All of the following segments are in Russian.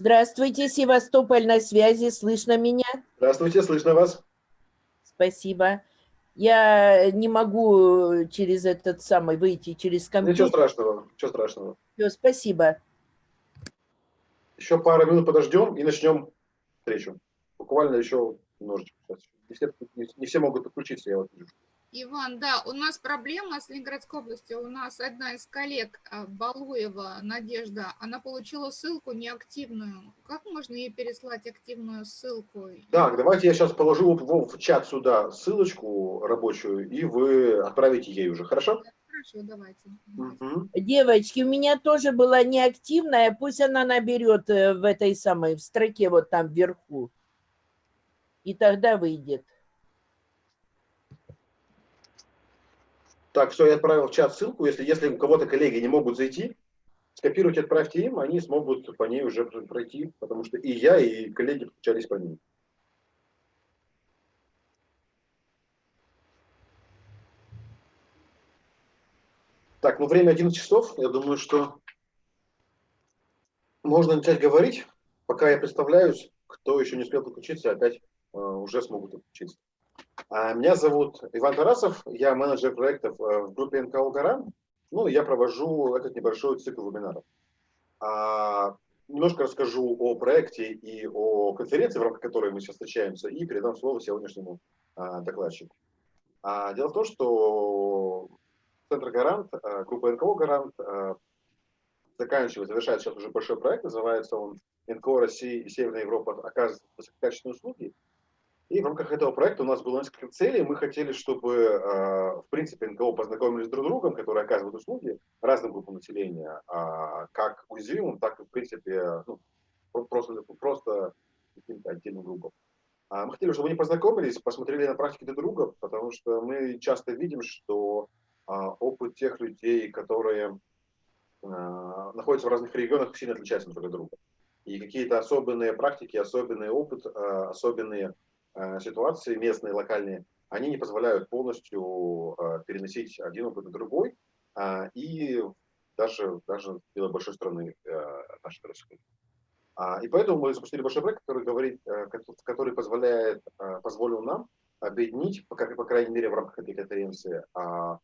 Здравствуйте, Севастополь на связи. Слышно меня? Здравствуйте, слышно вас. Спасибо. Я не могу через этот самый выйти, через компьютер. Ничего страшного, ничего страшного. Все, спасибо. Еще пару минут подождем и начнем встречу. Буквально еще немножечко. Не все, не все могут подключиться, я вот вижу. Иван, да, у нас проблема с Ленинградской областью. У нас одна из коллег, а, Балуева Надежда, она получила ссылку неактивную. Как можно ей переслать активную ссылку? Так, давайте я сейчас положу в, в чат сюда ссылочку рабочую, и вы отправите ей уже, хорошо? Хорошо, давайте. Угу. Девочки, у меня тоже была неактивная, пусть она наберет э, в этой самой, в строке вот там вверху. И тогда выйдет. Так, все, я отправил в чат ссылку. Если, если у кого-то коллеги не могут зайти, скопируйте, отправьте им, они смогут по ней уже пройти, потому что и я, и коллеги подключались по ней. Так, ну время 11 часов. Я думаю, что можно начать говорить. Пока я представляюсь, кто еще не успел подключиться, опять э, уже смогут подключиться. А, меня зовут Иван Тарасов, я менеджер проектов э, в группе НКО «Гаран». Ну, я провожу этот небольшой цикл вебинаров. А, немножко расскажу о проекте и о конференции, в рамках которой мы сейчас встречаемся, и передам слово сегодняшнему а, докладчику. Дело в том, что Центр «Гарант», а, группа НКО «Гарант» а, заканчивает, завершает сейчас уже большой проект, называется он «НКО России и Северная Европа оказывает высококачественные услуги». И в рамках этого проекта у нас было несколько целей. Мы хотели, чтобы, э, в принципе, НКО познакомились друг с другом, которые оказывают услуги разным группам населения, а, как уязвимым, так и, в принципе, ну, просто, просто каким-то отдельным группам. А мы хотели, чтобы они познакомились, посмотрели на практике друг друга, потому что мы часто видим, что а, опыт тех людей, которые находятся в разных регионах, сильно отличается друг от друга. И какие-то особенные практики, особенный опыт, особенные Э, ситуации местные, локальные, они не позволяют полностью э, переносить один опыт на другой, а, и даже, даже делать большой страны э, нашей России. А, и поэтому мы запустили большой проект, который, говорит, который позволяет, позволил нам объединить, по, по крайней мере, в рамках этой конференции, а,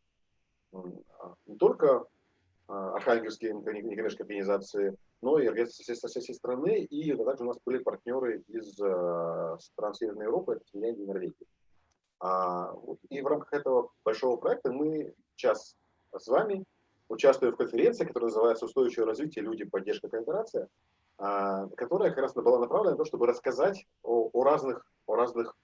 не только архангельские некоммерческие организации, но и организации со всей страны, и также у нас были партнеры из э, стран Северной Европы, это Финляндия и Норвегия. А, и в рамках этого большого проекта мы сейчас с вами участвуем в конференции, которая называется «Устойчивое развитие. Люди. Поддержка. Кооперация», а, которая как раз была направлена на то, чтобы рассказать о, о, разных, о разных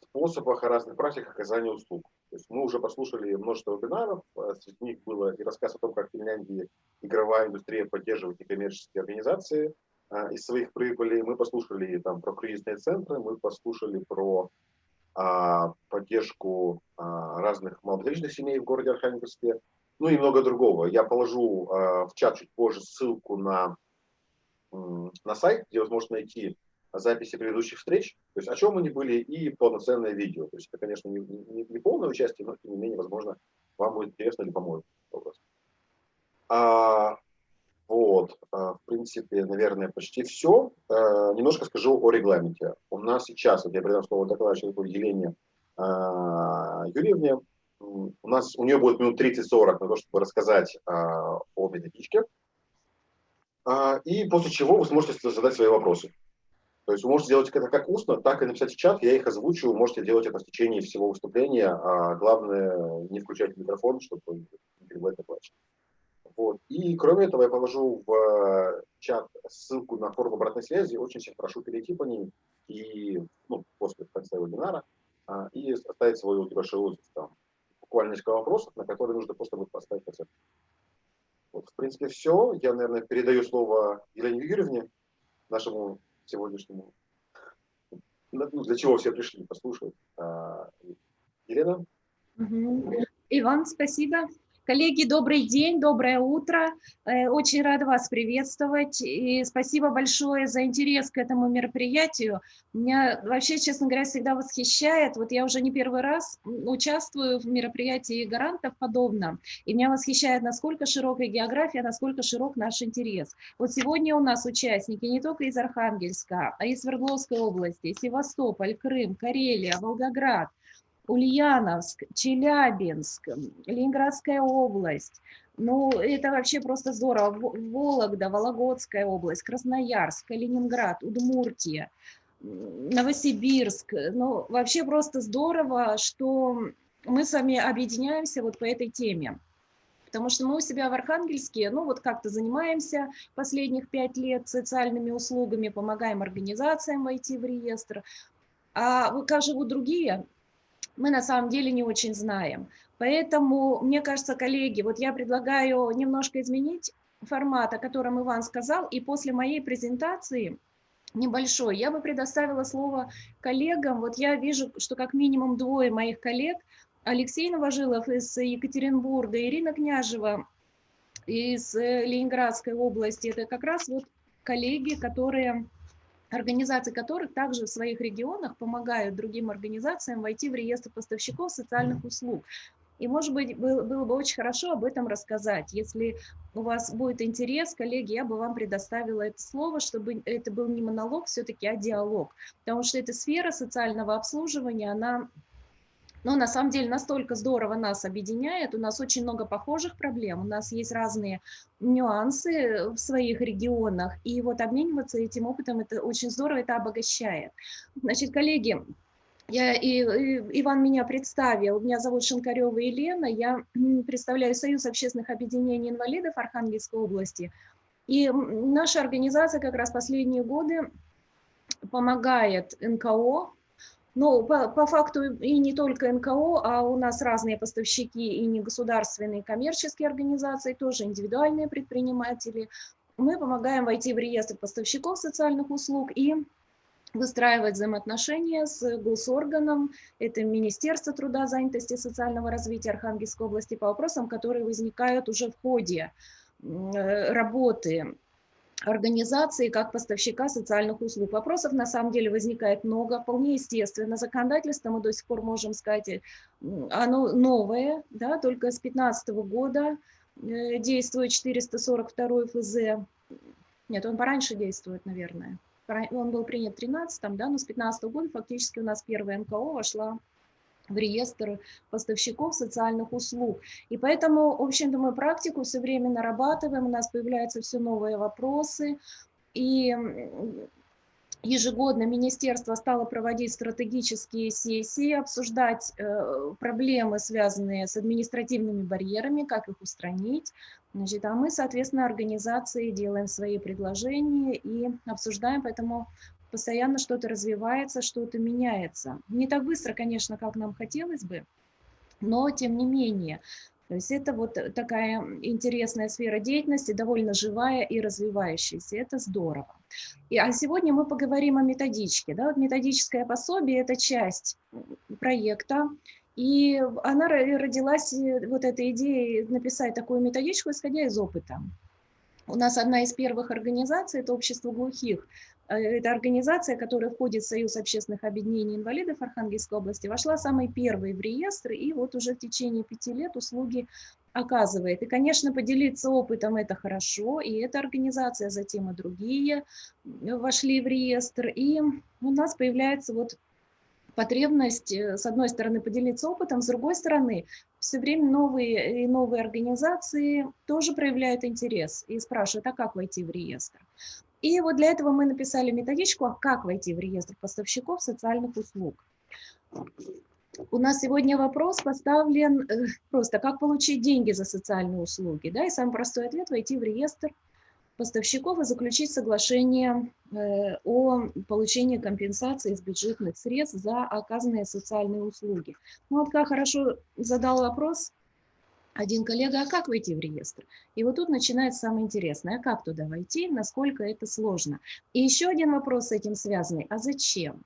способах, о разных практиках оказания услуг. То есть мы уже послушали множество вебинаров, э, среди них было и рассказ о том, как в Финляндии игровая индустрия поддерживает некоммерческие организации а, из своих прибылей. Мы послушали там про кризисные центры, мы послушали про а, поддержку а, разных малообеспеченных семей в городе Архангельске, ну и много другого. Я положу а, в чат чуть позже ссылку на, на сайт, где сможете найти записи предыдущих встреч, то есть о чем они были, и полноценное видео. То есть это, конечно, не, не, не полное участие, но тем не менее, возможно, вам будет интересно или поможет. А, вот, а, в принципе, наверное, почти все. А, немножко скажу о регламенте. У нас сейчас, вот я передам слово докладчику Елене а, Юрьевне, у нас у нее будет минут 30-40 на то, чтобы рассказать о методичке. И после чего вы сможете задать свои вопросы. То есть вы можете сделать это как устно, так и написать в чат, я их озвучу, можете делать это в течение всего выступления, а главное не включать микрофон, чтобы не перебывать на плач. Вот. И кроме этого я положу в э, чат ссылку на форум обратной связи, очень всех прошу перейти по ним и ну, после конца вебинара а, и оставить свой небольшой отзыв там. Буквально несколько вопросов, на которые нужно просто будет поставить оценку. Вот, в принципе, все. Я, наверное, передаю слово Елене Юрьевне, нашему сегодняшнему, ну, для чего все пришли послушать. А, Елена? Иван, спасибо. Коллеги, добрый день, доброе утро. Э, очень рада вас приветствовать. И спасибо большое за интерес к этому мероприятию. Меня вообще, честно говоря, всегда восхищает. Вот я уже не первый раз участвую в мероприятии гарантов подобном. И меня восхищает, насколько широкая география, насколько широк наш интерес. Вот сегодня у нас участники не только из Архангельска, а из Свердловской области, Севастополь, Крым, Карелия, Волгоград – Ульяновск, Челябинск, Ленинградская область. Ну, это вообще просто здорово. Вологда, Вологодская область, Красноярск, Калининград, Удмуртия, Новосибирск. Ну, вообще просто здорово, что мы с вами объединяемся вот по этой теме. Потому что мы у себя в Архангельске, ну вот как-то занимаемся последних пять лет социальными услугами, помогаем организациям войти в реестр. А как живут другие, мы на самом деле не очень знаем. Поэтому, мне кажется, коллеги, вот я предлагаю немножко изменить формат, о котором Иван сказал, и после моей презентации небольшой, я бы предоставила слово коллегам. Вот я вижу, что как минимум двое моих коллег, Алексей Новожилов из Екатеринбурга, Ирина Княжева из э, Ленинградской области, это как раз вот коллеги, которые организации которых также в своих регионах помогают другим организациям войти в реестр поставщиков социальных услуг. И, может быть, было, было бы очень хорошо об этом рассказать. Если у вас будет интерес, коллеги, я бы вам предоставила это слово, чтобы это был не монолог все-таки, а диалог. Потому что эта сфера социального обслуживания, она но на самом деле настолько здорово нас объединяет, у нас очень много похожих проблем, у нас есть разные нюансы в своих регионах, и вот обмениваться этим опытом, это очень здорово, это обогащает. Значит, коллеги, я, и, и, Иван меня представил, меня зовут Шинкарева Елена, я представляю Союз общественных объединений инвалидов Архангельской области, и наша организация как раз последние годы помогает НКО ну, по, по факту и не только НКО, а у нас разные поставщики и негосударственные коммерческие организации, тоже индивидуальные предприниматели. Мы помогаем войти в реестр поставщиков социальных услуг и выстраивать взаимоотношения с госорганом, это Министерство труда, занятости и социального развития Архангельской области по вопросам, которые возникают уже в ходе работы организации как поставщика социальных услуг. Вопросов на самом деле возникает много, вполне естественно. Законодательство мы до сих пор можем сказать, э, оно новое, да, только с 2015 года э, действует 442 ФЗ. Нет, он пораньше действует, наверное. Он был принят в 13 да, но с 2015 года фактически у нас первая НКО вошла в реестр поставщиков социальных услуг. И поэтому, в общем-то, мы практику все время нарабатываем, у нас появляются все новые вопросы, и ежегодно министерство стало проводить стратегические сессии, обсуждать э, проблемы, связанные с административными барьерами, как их устранить. Значит, а мы, соответственно, организации делаем свои предложения и обсуждаем, поэтому постоянно что-то развивается, что-то меняется. Не так быстро, конечно, как нам хотелось бы, но тем не менее. То есть это вот такая интересная сфера деятельности, довольно живая и развивающаяся. Это здорово. И, а сегодня мы поговорим о методичке. Да? Вот методическое пособие – это часть проекта, и она родилась, э, вот эта идея написать такую методичку, исходя из опыта. У нас одна из первых организаций – это общество глухих. Э, это организация, которая входит в Союз общественных объединений инвалидов Архангельской области, вошла самой первой в реестр и вот уже в течение пяти лет услуги оказывает. И, конечно, поделиться опытом это хорошо, и эта организация, затем и другие вошли в реестр, и у нас появляется вот потребность, э, с одной стороны, поделиться опытом, с другой стороны, все время новые и новые организации тоже проявляют интерес и спрашивают, а как войти в реестр. И вот для этого мы написали методичку, а как войти в реестр поставщиков социальных услуг. У нас сегодня вопрос поставлен э, просто, как получить деньги за социальные услуги. Да? И самый простой ответ – войти в реестр поставщиков и заключить соглашение э, о получении компенсации из бюджетных средств за оказанные социальные услуги. Ну вот как хорошо задал вопрос один коллега, а как войти в реестр? И вот тут начинается самое интересное, а как туда войти, насколько это сложно. И еще один вопрос с этим связанный, а зачем?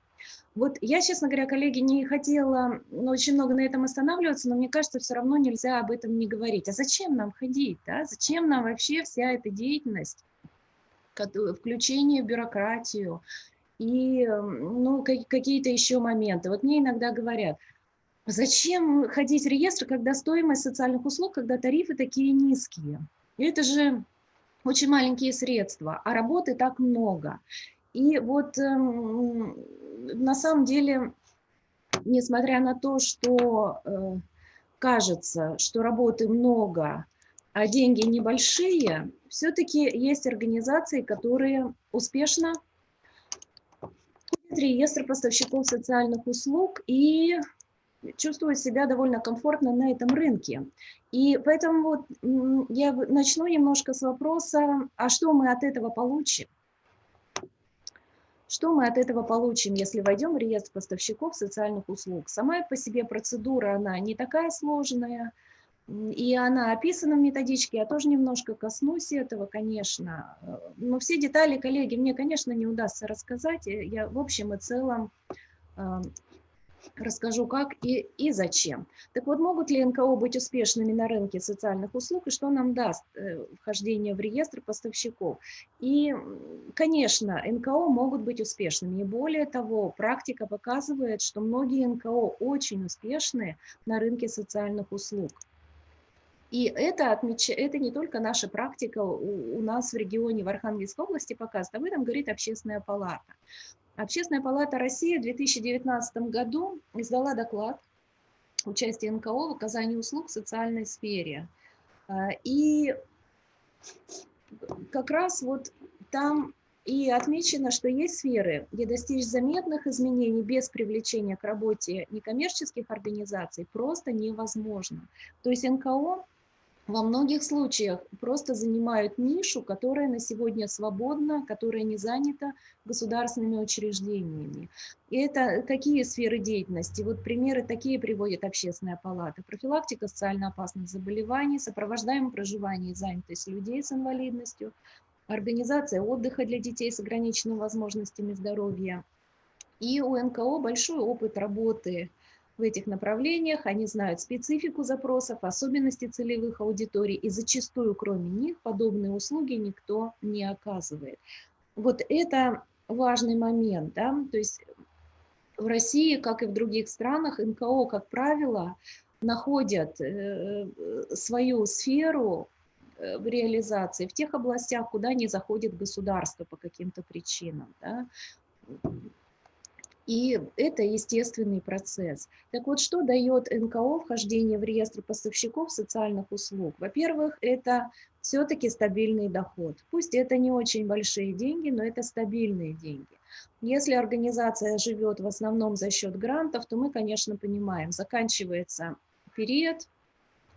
Вот я, честно говоря, коллеги, не хотела ну, очень много на этом останавливаться, но мне кажется, все равно нельзя об этом не говорить. А зачем нам ходить? Да? Зачем нам вообще вся эта деятельность, включение в бюрократию и ну, какие-то еще моменты? Вот мне иногда говорят, зачем ходить в реестр, когда стоимость социальных услуг, когда тарифы такие низкие? Это же очень маленькие средства, а работы так много. И вот эм, на самом деле, несмотря на то, что э, кажется, что работы много, а деньги небольшие, все-таки есть организации, которые успешно входят реестр поставщиков социальных услуг и чувствуют себя довольно комфортно на этом рынке. И поэтому вот я начну немножко с вопроса, а что мы от этого получим? Что мы от этого получим, если войдем в реестр поставщиков социальных услуг? Сама по себе процедура, она не такая сложная, и она описана в методичке, я тоже немножко коснусь этого, конечно. Но все детали, коллеги, мне, конечно, не удастся рассказать. Я в общем и целом расскажу, как и, и зачем. Так вот, могут ли НКО быть успешными на рынке социальных услуг и что нам даст э, вхождение в реестр поставщиков? И, конечно, НКО могут быть успешными. И более того, практика показывает, что многие НКО очень успешны на рынке социальных услуг. И это, отмеч... это не только наша практика у, у нас в регионе, в Архангельской области показывает, об этом говорит Общественная палата. Общественная палата России в 2019 году издала доклад участия НКО в оказании услуг в социальной сфере. А, и как раз вот там и отмечено, что есть сферы, где достичь заметных изменений без привлечения к работе некоммерческих организаций просто невозможно. То есть НКО во многих случаях просто занимают нишу, которая на сегодня свободна, которая не занята государственными учреждениями. И это какие сферы деятельности? Вот примеры такие приводит Общественная палата. Профилактика социально опасных заболеваний, сопровождаемое проживание и занятость людей с инвалидностью, организация отдыха для детей с ограниченными возможностями здоровья. И у НКО большой опыт работы в этих направлениях, они знают специфику запросов, особенности целевых аудиторий, и зачастую, кроме них, подобные услуги никто не оказывает. Вот это важный момент, да, то есть в России, как и в других странах, НКО, как правило, находят э, свою сферу э, в реализации в тех областях, куда не заходит государство по каким-то причинам. Да. И это естественный процесс. Так вот, что дает НКО вхождение в реестр поставщиков социальных услуг? Во-первых, это все-таки стабильный доход. Пусть это не очень большие деньги, но это стабильные деньги. Если организация живет в основном за счет грантов, то мы, конечно, понимаем, заканчивается период,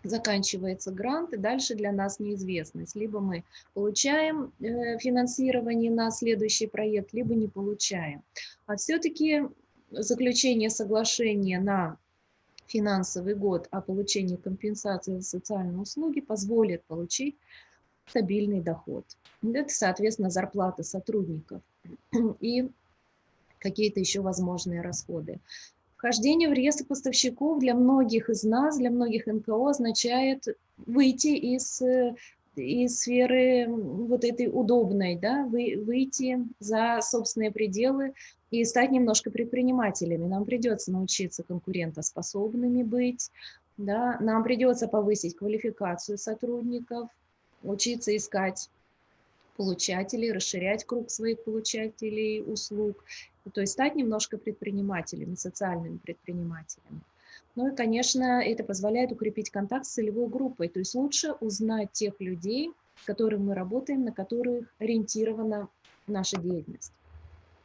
заканчивается грант, и дальше для нас неизвестность. Либо мы получаем э, финансирование на следующий проект, либо не получаем. А все-таки заключение соглашения на финансовый год о получении компенсации за социальные услуги позволит получить стабильный доход. Это, соответственно, зарплата сотрудников и какие-то еще возможные расходы. Вхождение в реестр поставщиков для многих из нас, для многих НКО означает выйти из, из сферы вот этой удобной, да, вы, выйти за собственные пределы и стать немножко предпринимателями. Нам придется научиться конкурентоспособными быть, да, нам придется повысить квалификацию сотрудников, учиться искать получателей, расширять круг своих получателей услуг то есть стать немножко предпринимателями, социальными предпринимателями. Ну и, конечно, это позволяет укрепить контакт с целевой группой, то есть лучше узнать тех людей, с которыми мы работаем, на которых ориентирована наша деятельность.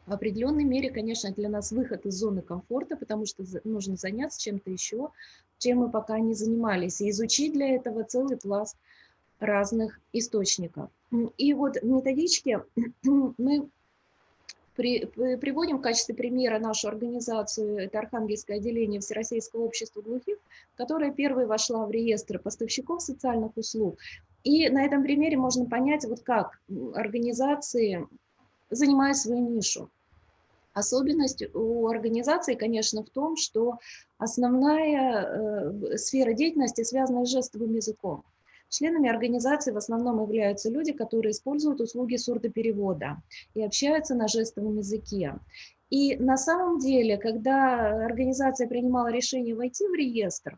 В определенной мере, конечно, для нас выход из зоны комфорта, потому что нужно заняться чем-то еще, чем мы пока не занимались, и изучить для этого целый пласт разных источников. И вот в методичке мы при, приводим в качестве примера нашу организацию, это Архангельское отделение Всероссийского общества глухих, которая первой вошла в реестр поставщиков социальных услуг. И на этом примере можно понять, вот как организации занимают свою нишу. Особенность у организации, конечно, в том, что основная э, сфера деятельности связана с жестовым языком. Членами организации в основном являются люди, которые используют услуги сурдоперевода и общаются на жестовом языке. И на самом деле, когда организация принимала решение войти в реестр,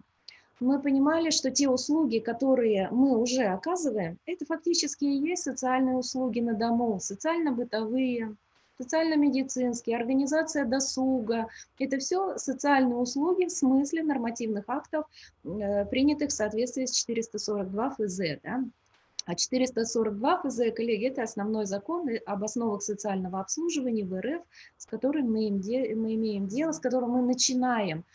мы понимали, что те услуги, которые мы уже оказываем, это фактически и есть социальные услуги на дому, социально-бытовые, социально-медицинские, организация досуга. Это все социальные услуги в смысле нормативных актов, э, принятых в соответствии с 442 ФЗ. Да? А 442 ФЗ, коллеги, это основной закон об основах социального обслуживания в РФ, с которым мы, мы имеем дело, с которым мы начинаем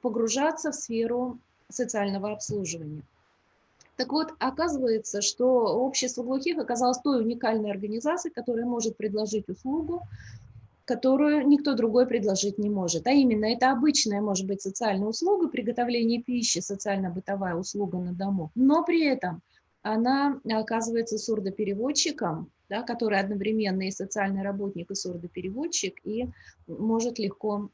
погружаться в сферу социального обслуживания. Так вот, оказывается, что общество глухих оказалось той уникальной организацией, которая может предложить услугу, которую никто другой предложить не может. А именно, это обычная, может быть, социальная услуга, приготовление пищи, социально-бытовая услуга на дому, но при этом она оказывается сурдопереводчиком, да, который одновременно и социальный работник, и сурдопереводчик, и может легко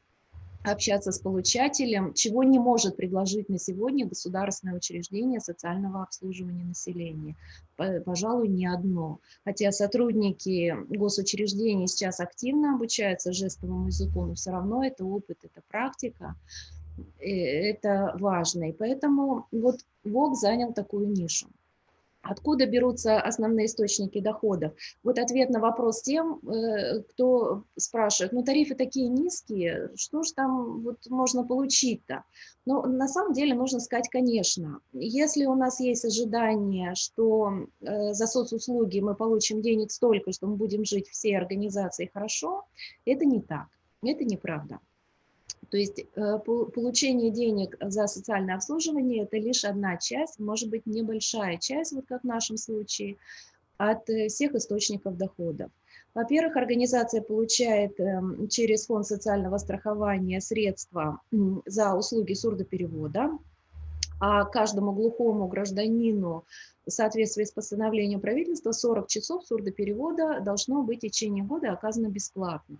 общаться с получателем, чего не может предложить на сегодня государственное учреждение социального обслуживания населения. Пожалуй, не одно. Хотя сотрудники госучреждений сейчас активно обучаются жестовому языку, но все равно это опыт, это практика, это важно. И поэтому вот ВОК занял такую нишу. Откуда берутся основные источники доходов? Вот ответ на вопрос тем, э, кто спрашивает, ну тарифы такие низкие, что же там вот можно получить-то? Ну, на самом деле нужно сказать, конечно, если у нас есть ожидание, что э, за соцуслуги мы получим денег столько, что мы будем жить всей организацией хорошо, это не так, это неправда. То есть э, получение денег за социальное обслуживание – это лишь одна часть, может быть, небольшая часть, вот как в нашем случае, от э, всех источников доходов. Во-первых, организация получает эм, через фонд социального страхования средства за услуги сурдоперевода, а каждому глухому гражданину в соответствии с постановлением правительства 40 часов сурдоперевода должно быть в течение года оказано бесплатно.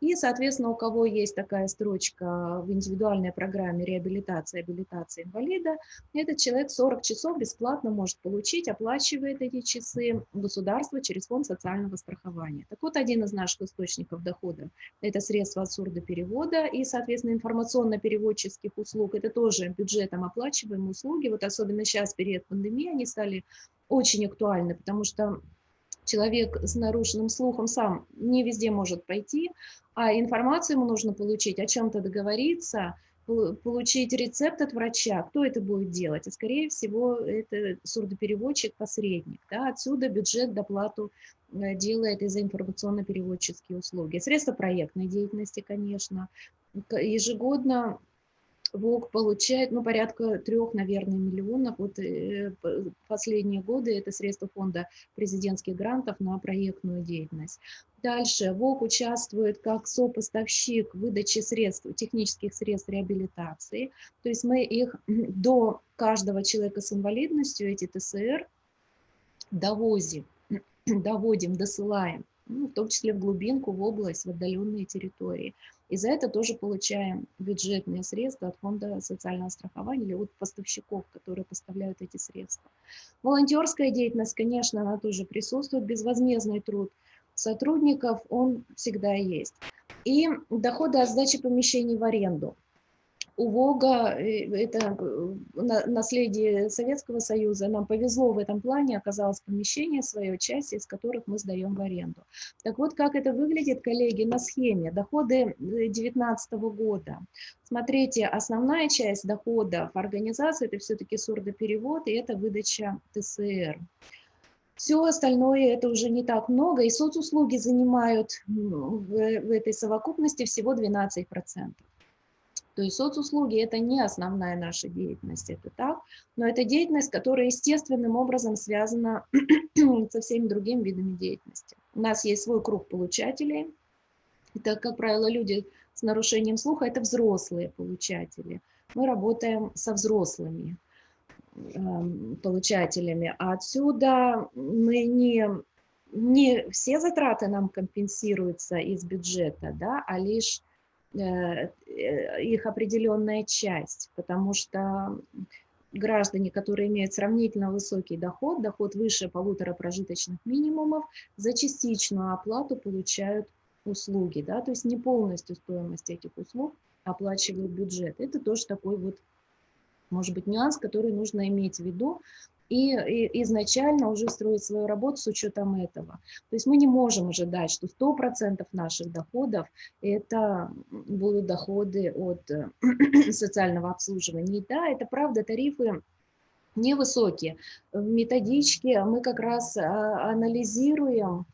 И, соответственно, у кого есть такая строчка в индивидуальной программе реабилитации, абилитации инвалида, этот человек 40 часов бесплатно может получить, оплачивает эти часы государство через фонд социального страхования. Так вот, один из наших источников дохода – это средства от сурдоперевода и, соответственно, информационно-переводческих услуг. Это тоже бюджетом оплачиваемые услуги. Вот особенно сейчас, период пандемии, они стали очень актуальны, потому что человек с нарушенным слухом сам не везде может пойти, а информацию ему нужно получить, о чем-то договориться, получить рецепт от врача, кто это будет делать? А скорее всего, это сурдопереводчик-посредник. Да? Отсюда бюджет доплату э, делает и за информационно-переводческие услуги. Средства проектной деятельности, конечно. Ежегодно ВОК получает ну, порядка трех, наверное, миллионов. Вот э, последние годы это средства фонда президентских грантов на проектную деятельность. Дальше ВОК участвует как сопоставщик в выдаче средств, технических средств реабилитации. То есть мы их до каждого человека с инвалидностью, эти ТСР, довозим, доводим, досылаем ну, в том числе в глубинку, в область, в отдаленные территории. И за это тоже получаем бюджетные средства от фонда социального страхования или от поставщиков, которые поставляют эти средства. Волонтерская деятельность, конечно, она тоже присутствует, безвозмездный труд сотрудников, он всегда есть. И доходы от сдачи помещений в аренду у Вога, э, это э, наследие Советского Союза, нам повезло в этом плане, оказалось помещение свое, часть из которых мы сдаем в аренду. Так вот, как это выглядит, коллеги, на схеме доходы 2019 э, года. Смотрите, основная часть доходов организации – это все-таки сурдоперевод, и это выдача ТСР. Все остальное это уже не так много, и соцуслуги занимают в, этой совокупности всего 12%. То есть соцуслуги – это не основная наша деятельность, это так, но это деятельность, которая естественным образом связана со всеми другими видами деятельности. У нас есть свой круг получателей. Это, как правило, люди с нарушением слуха – это взрослые получатели. Мы работаем со взрослыми э, получателями. А отсюда мы не не все затраты нам компенсируются из бюджета, да, а лишь их определенная часть, потому что граждане, которые имеют сравнительно высокий доход, доход выше полутора прожиточных минимумов, за частичную оплату получают услуги, да, то есть не полностью стоимость этих услуг оплачивает бюджет. Это тоже такой вот, может быть, нюанс, который нужно иметь в виду, и, и изначально уже строить свою работу с учетом этого. То есть мы не можем ожидать, что 100% наших доходов это будут доходы от э, социального обслуживания. И да, это правда, тарифы невысокие. В методичке мы как раз а, анализируем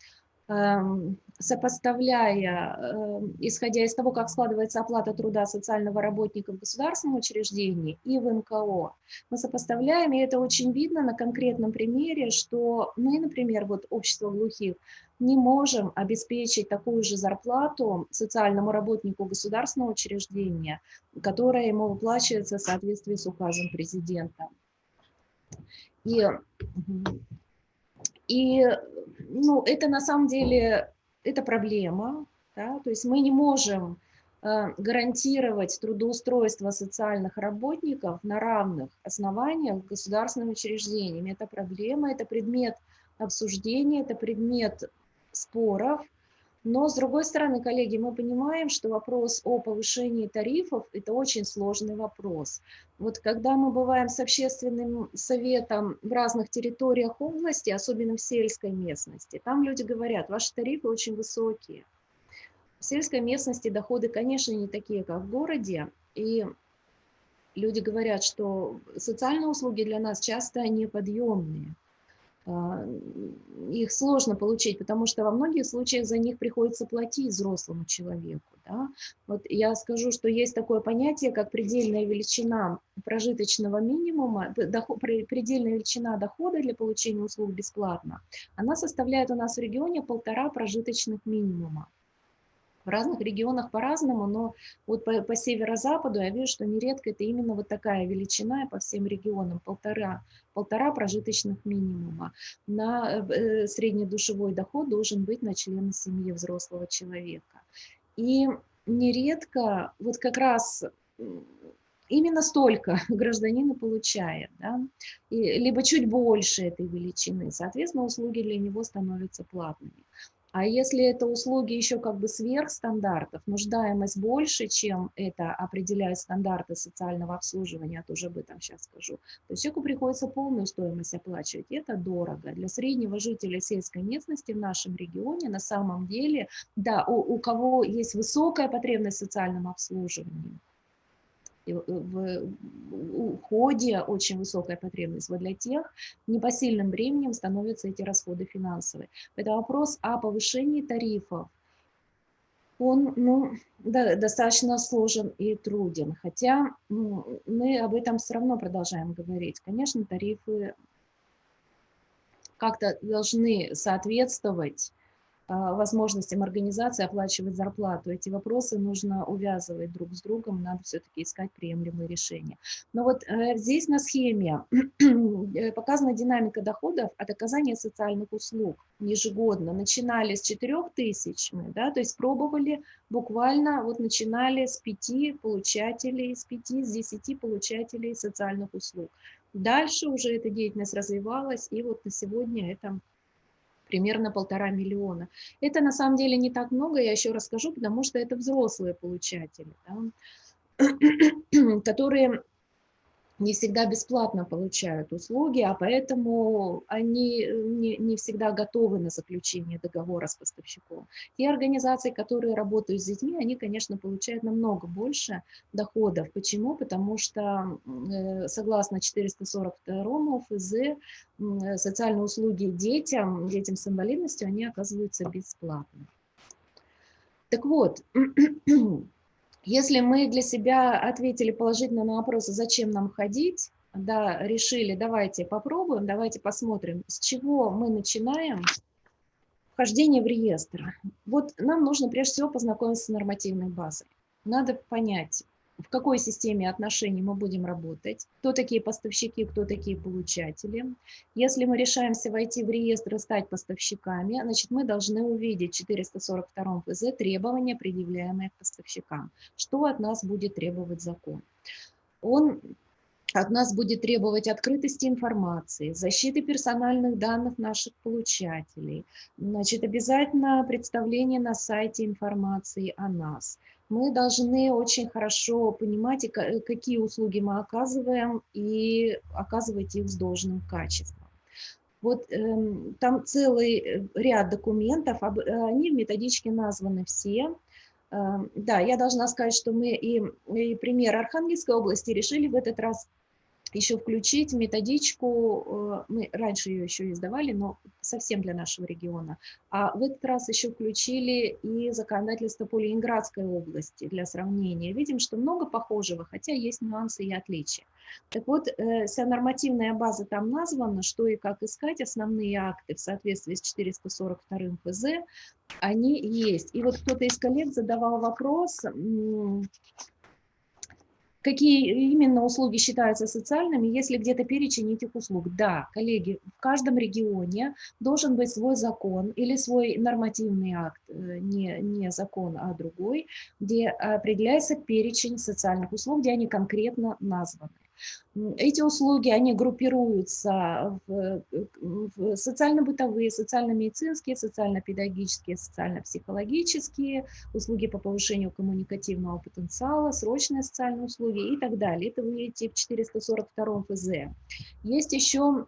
эм, сопоставляя, эм, исходя из того, как складывается оплата труда социального работника в государственном учреждении и в НКО, мы сопоставляем, и это очень видно на конкретном примере, что мы, например, вот общество глухих, не можем обеспечить такую же зарплату социальному работнику государственного учреждения, которая ему выплачивается в соответствии с указом президента. И, и ну, это на самом деле это проблема, да, то есть мы не можем э, гарантировать трудоустройство социальных работников на равных основаниях государственными учреждениями. Это проблема, это предмет обсуждения, это предмет споров, но, с другой стороны, коллеги, мы понимаем, что вопрос о повышении тарифов – это очень сложный вопрос. Вот когда мы бываем с общественным советом в разных территориях области, особенно в сельской местности, там люди говорят, ваши тарифы очень высокие. В сельской местности доходы, конечно, не такие, как в городе, и люди говорят, что социальные услуги для нас часто неподъемные. А, их сложно получить, потому что во многих случаях за них приходится платить взрослому человеку. Да? Вот я скажу, что есть такое понятие, как предельная величина прожиточного минимума, доход, предельная величина дохода для получения услуг бесплатно. Она составляет у нас в регионе полтора прожиточных минимума. В разных регионах по-разному, но вот по, по северо-западу я вижу, что нередко это именно вот такая величина по всем регионам, полтора, полтора прожиточных минимума. На э, среднедушевой доход должен быть на члена семьи взрослого человека. И нередко вот как раз именно столько гражданин и получает, да? и, либо чуть больше этой величины, соответственно, услуги для него становятся платными. А если это услуги еще как бы сверх стандартов, нуждаемость больше, чем это определяют стандарты социального обслуживания, я тоже об этом сейчас скажу, то человеку приходится полную стоимость оплачивать. Это дорого. Для среднего жителя сельской местности в нашем регионе на самом деле, да, у, у кого есть высокая потребность в социальном обслуживании, в уходе очень высокая потребность. Вот для тех непосильным бременем становятся эти расходы финансовые. Это вопрос о повышении тарифов. Он ну, да, достаточно сложен и труден, хотя ну, мы об этом все равно продолжаем говорить. Конечно, тарифы как-то должны соответствовать возможностям организации оплачивать зарплату. Эти вопросы нужно увязывать друг с другом, надо все-таки искать приемлемые решения. Но вот э, здесь на схеме э, показана динамика доходов от оказания социальных услуг ежегодно. Начинали с 4 тысяч, да, то есть пробовали буквально, вот начинали с 5 получателей, с 5, с 10 получателей социальных услуг. Дальше уже эта деятельность развивалась, и вот на сегодня это примерно полтора миллиона. Это на самом деле не так много, я еще расскажу, потому что это взрослые получатели, да, которые не всегда бесплатно получают услуги, а поэтому они э, не, не всегда готовы на заключение договора с поставщиком. Те организации, которые работают с детьми, они, конечно, получают намного больше доходов. Почему? Потому что э, согласно 442 ФЗ социальные услуги детям, детям с инвалидностью, они оказываются бесплатно. Так вот, Если мы для себя ответили положительно на вопрос, зачем нам ходить, да, решили, давайте попробуем, давайте посмотрим, с чего мы начинаем вхождение в реестр. Вот нам нужно прежде всего познакомиться с нормативной базой. Надо понять, в какой системе отношений мы будем работать, кто такие поставщики, кто такие получатели. Если мы решаемся войти в реестр и стать поставщиками, значит, мы должны увидеть в 442 ФЗ требования, предъявляемые к поставщикам. Что от нас будет требовать закон? Он от нас будет требовать открытости информации, защиты персональных данных наших получателей, значит, обязательно представление на сайте информации о нас. Мы должны очень хорошо понимать, какие услуги мы оказываем, и оказывать их с должным качеством. Вот э, там целый ряд документов, об, они в методичке названы все. Э, да, я должна сказать, что мы и, и пример Архангельской области решили в этот раз еще включить методичку, э, мы раньше ее еще издавали, но совсем для нашего региона, а в этот раз еще включили и законодательство по Ленинградской области для сравнения. Видим, что много похожего, хотя есть нюансы и отличия. Так вот, э, вся нормативная база там названа, что и как искать, основные акты в соответствии с 442 ФЗ, они есть. И вот кто-то из коллег задавал вопрос, Какие именно услуги считаются социальными, если где-то перечень этих услуг? Да, коллеги, в каждом регионе должен быть свой закон или свой нормативный акт, э, не, не закон, а другой, где определяется перечень социальных услуг, где они конкретно названы. Эти услуги, они группируются в, в социально-бытовые, социально-медицинские, социально-педагогические, социально-психологические, услуги по повышению коммуникативного потенциала, срочные социальные услуги и так далее. Это вы видите в 442 ФЗ. Есть еще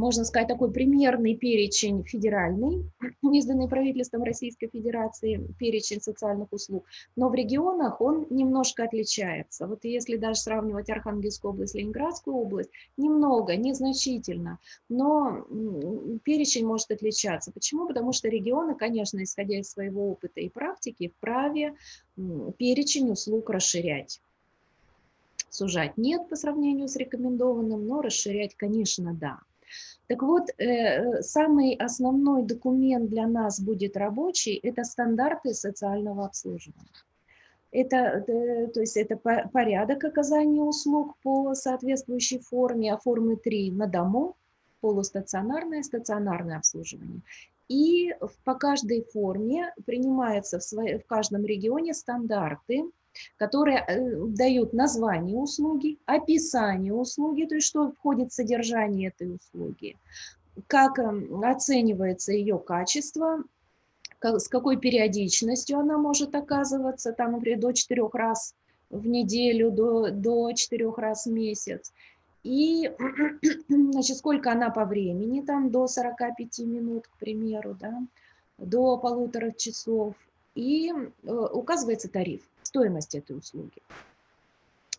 можно сказать, такой примерный перечень федеральный, изданный правительством Российской Федерации, перечень социальных услуг, но в регионах он немножко отличается. Вот если даже сравнивать Архангельскую область, Ленинградскую область, немного, незначительно, но перечень может отличаться. Почему? Потому что регионы, конечно, исходя из своего опыта и практики, вправе перечень услуг расширять. Сужать нет по сравнению с рекомендованным, но расширять, конечно, да. Так вот, э, самый основной документ для нас будет рабочий – это стандарты социального обслуживания. Это, э, то есть это порядок оказания услуг по соответствующей форме, а формы 3 на дому, полустационарное, стационарное обслуживание. И по каждой форме принимаются в, своей, в каждом регионе стандарты, которые э, дают название услуги, описание услуги, то есть что входит в содержание этой услуги, как эм, оценивается ее качество, с какой периодичностью она может оказываться, там, например, до четырех раз в неделю, до, до четырех раз в месяц. И, значит, сколько она по времени, там, до 45 минут, к примеру, да, до полутора часов. И э, указывается тариф стоимость этой услуги.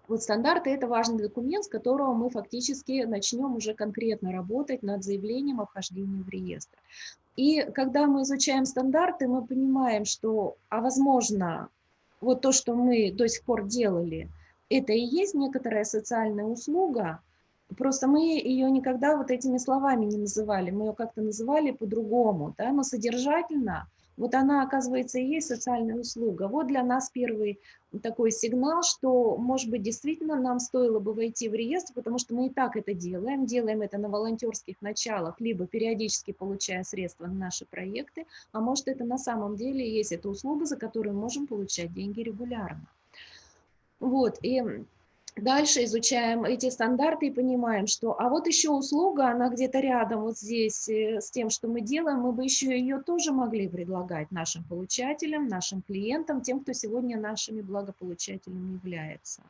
Вот стандарты – это важный документ, с которого мы фактически начнем уже конкретно работать над заявлением о вхождении в реестр. И когда мы изучаем стандарты, мы понимаем, что, а возможно, вот то, что мы до сих пор делали, это и есть некоторая социальная услуга, просто мы ее никогда вот этими словами не называли, мы ее как-то называли по-другому, да, но содержательно – вот она, оказывается, и есть социальная услуга. Вот для нас первый такой сигнал, что, может быть, действительно нам стоило бы войти в реестр, потому что мы и так это делаем, делаем это на волонтерских началах, либо периодически получая средства на наши проекты, а может, это на самом деле есть эта услуга, за которую мы можем получать деньги регулярно. Вот, и Дальше изучаем эти стандарты и понимаем, что а вот еще услуга, она где-то рядом вот здесь э, с тем, что мы делаем, мы бы еще ее тоже могли предлагать нашим получателям, нашим клиентам, тем, кто сегодня нашими благополучателями является.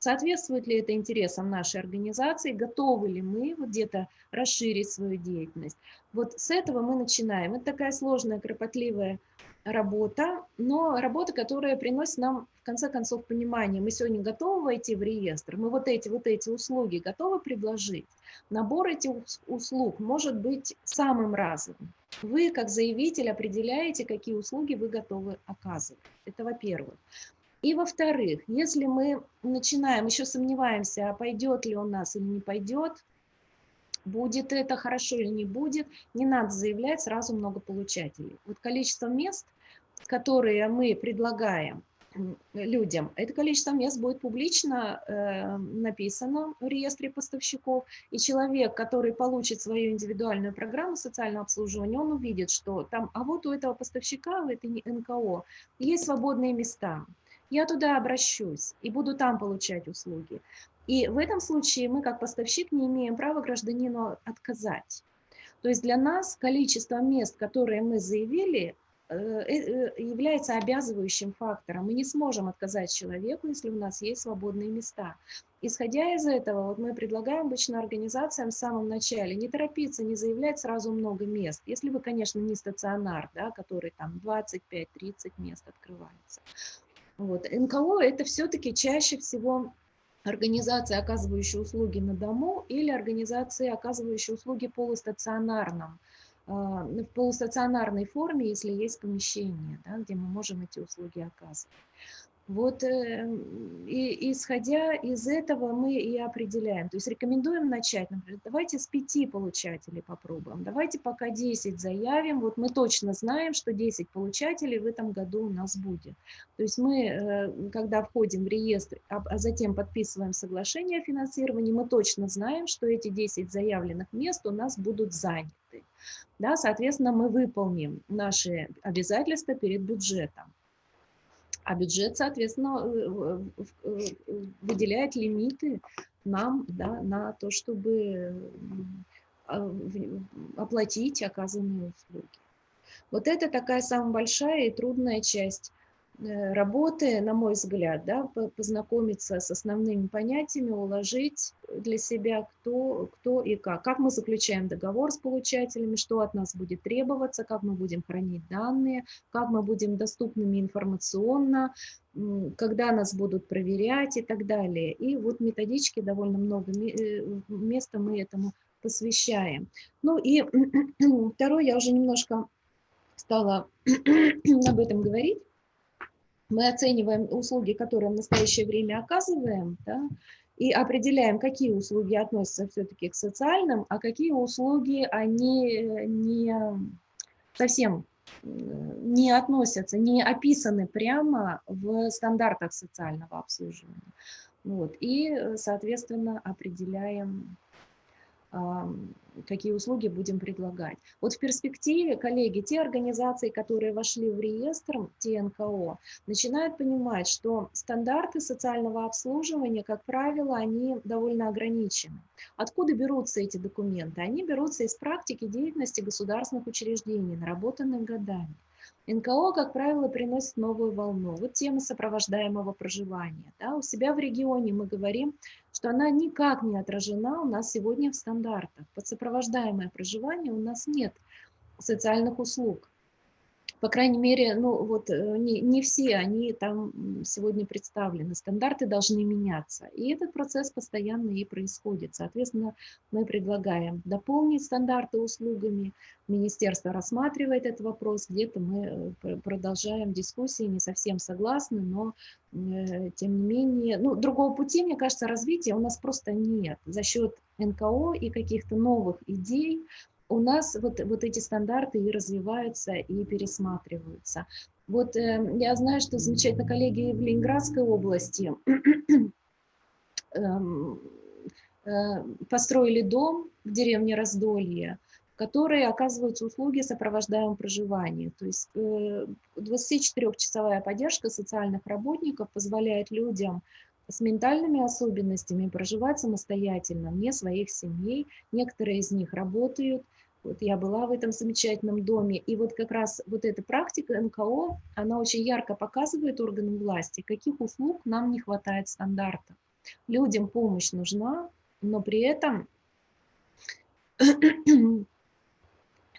Соответствует ли это интересам нашей организации, готовы ли мы вот где-то расширить свою деятельность. Вот с этого мы начинаем. Это такая сложная, кропотливая работа, но работа, которая приносит нам, конце концов, понимание. Мы сегодня готовы войти в реестр, мы вот эти, вот эти услуги готовы предложить. Набор этих услуг может быть самым разным. Вы, как заявитель, определяете, какие услуги вы готовы оказывать. Это во-первых. И во-вторых, если мы начинаем, еще сомневаемся, а пойдет ли он нас или не пойдет, будет это хорошо или не будет, не надо заявлять сразу много получателей. Вот количество мест которые мы предлагаем, людям. Это количество мест будет публично э, написано в реестре поставщиков, и человек, который получит свою индивидуальную программу социального обслуживания, он увидит, что там, а вот у этого поставщика, у этой НКО есть свободные места. Я туда обращусь и буду там получать услуги. И в этом случае мы, как поставщик, не имеем права гражданину отказать. То есть для нас количество мест, которые мы заявили, является обязывающим фактором. Мы не сможем отказать человеку, если у нас есть свободные места. Исходя из этого, вот мы предлагаем обычно организациям в самом начале не торопиться, не заявлять сразу много мест. Если вы, конечно, не стационар, да, который там 25-30 мест открывается. Вот. НКО это все-таки чаще всего организации, оказывающие услуги на дому, или организации, оказывающие услуги полустационарном, в полустационарной форме, если есть помещение, да, где мы можем эти услуги оказывать. Вот э, и, исходя из этого мы и определяем. То есть рекомендуем начать, например, давайте с пяти получателей попробуем, давайте пока 10 заявим, вот мы точно знаем, что 10 получателей в этом году у нас будет. То есть мы, э, когда входим в реестр, а, а затем подписываем соглашение о финансировании, мы точно знаем, что эти 10 заявленных мест у нас будут заняты. Да, соответственно, мы выполним наши обязательства перед бюджетом а бюджет, соответственно, э, э, выделяет лимиты нам да, на то, чтобы а, оплатить оказанные услуги. Вот это такая самая большая и трудная часть Э, работы, на мой взгляд, да, познакомиться с основными понятиями, уложить для себя, кто, кто и как. Как мы заключаем договор с получателями, что от нас будет требоваться, как мы будем хранить данные, как мы будем доступными информационно, когда нас будут проверять и так далее. И вот методички довольно много э, места мы этому посвящаем. Ну и второе, я уже немножко стала об этом говорить мы оцениваем услуги, которые в настоящее время оказываем, да, и определяем, какие услуги относятся все-таки к социальным, а какие услуги они не совсем не относятся, не описаны прямо в стандартах социального обслуживания. Вот, и, соответственно, определяем какие услуги будем предлагать. Вот в перспективе, коллеги, те организации, которые вошли в реестр ТНКО, начинают понимать, что стандарты социального обслуживания, как правило, они довольно ограничены. Откуда берутся эти документы? Они берутся из практики деятельности государственных учреждений, наработанных годами. НКО, как правило, приносит новую волну. Вот тема сопровождаемого проживания. Да, у себя в регионе мы говорим, что она никак не отражена у нас сегодня в стандартах. Под сопровождаемое проживание у нас нет социальных услуг по крайней мере, ну вот э, не, не все они там сегодня представлены. Стандарты должны меняться. И этот процесс постоянно и происходит. Соответственно, мы предлагаем дополнить стандарты услугами. Министерство рассматривает этот вопрос. Где-то мы э, продолжаем дискуссии, не совсем согласны, но э, тем не менее, ну, другого пути, мне кажется, развития у нас просто нет. За счет НКО и каких-то новых идей у нас вот, вот эти стандарты и развиваются, и пересматриваются. Вот э, я знаю, что замечательно коллеги в Ленинградской области э, э, построили дом в деревне Раздолье, которые оказывают услуги сопровождаемого проживания. То есть 24-часовая э, поддержка социальных работников позволяет людям с ментальными особенностями проживать самостоятельно, вне своих семей. Некоторые из них работают, вот я была в этом замечательном доме, и вот как раз вот эта практика НКО, она очень ярко показывает органам власти, каких услуг нам не хватает стандарта. Людям помощь нужна, но при этом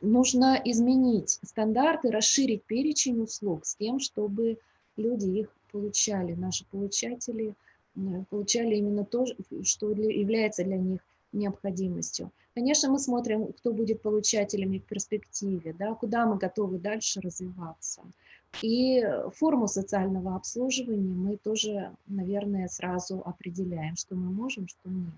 нужно изменить стандарты, расширить перечень услуг с тем, чтобы люди их получали, наши получатели э, получали именно то, что является для них необходимостью. Конечно, мы смотрим, кто будет получателями в перспективе, да, куда мы готовы дальше развиваться. И форму социального обслуживания мы тоже, наверное, сразу определяем, что мы можем, что нет.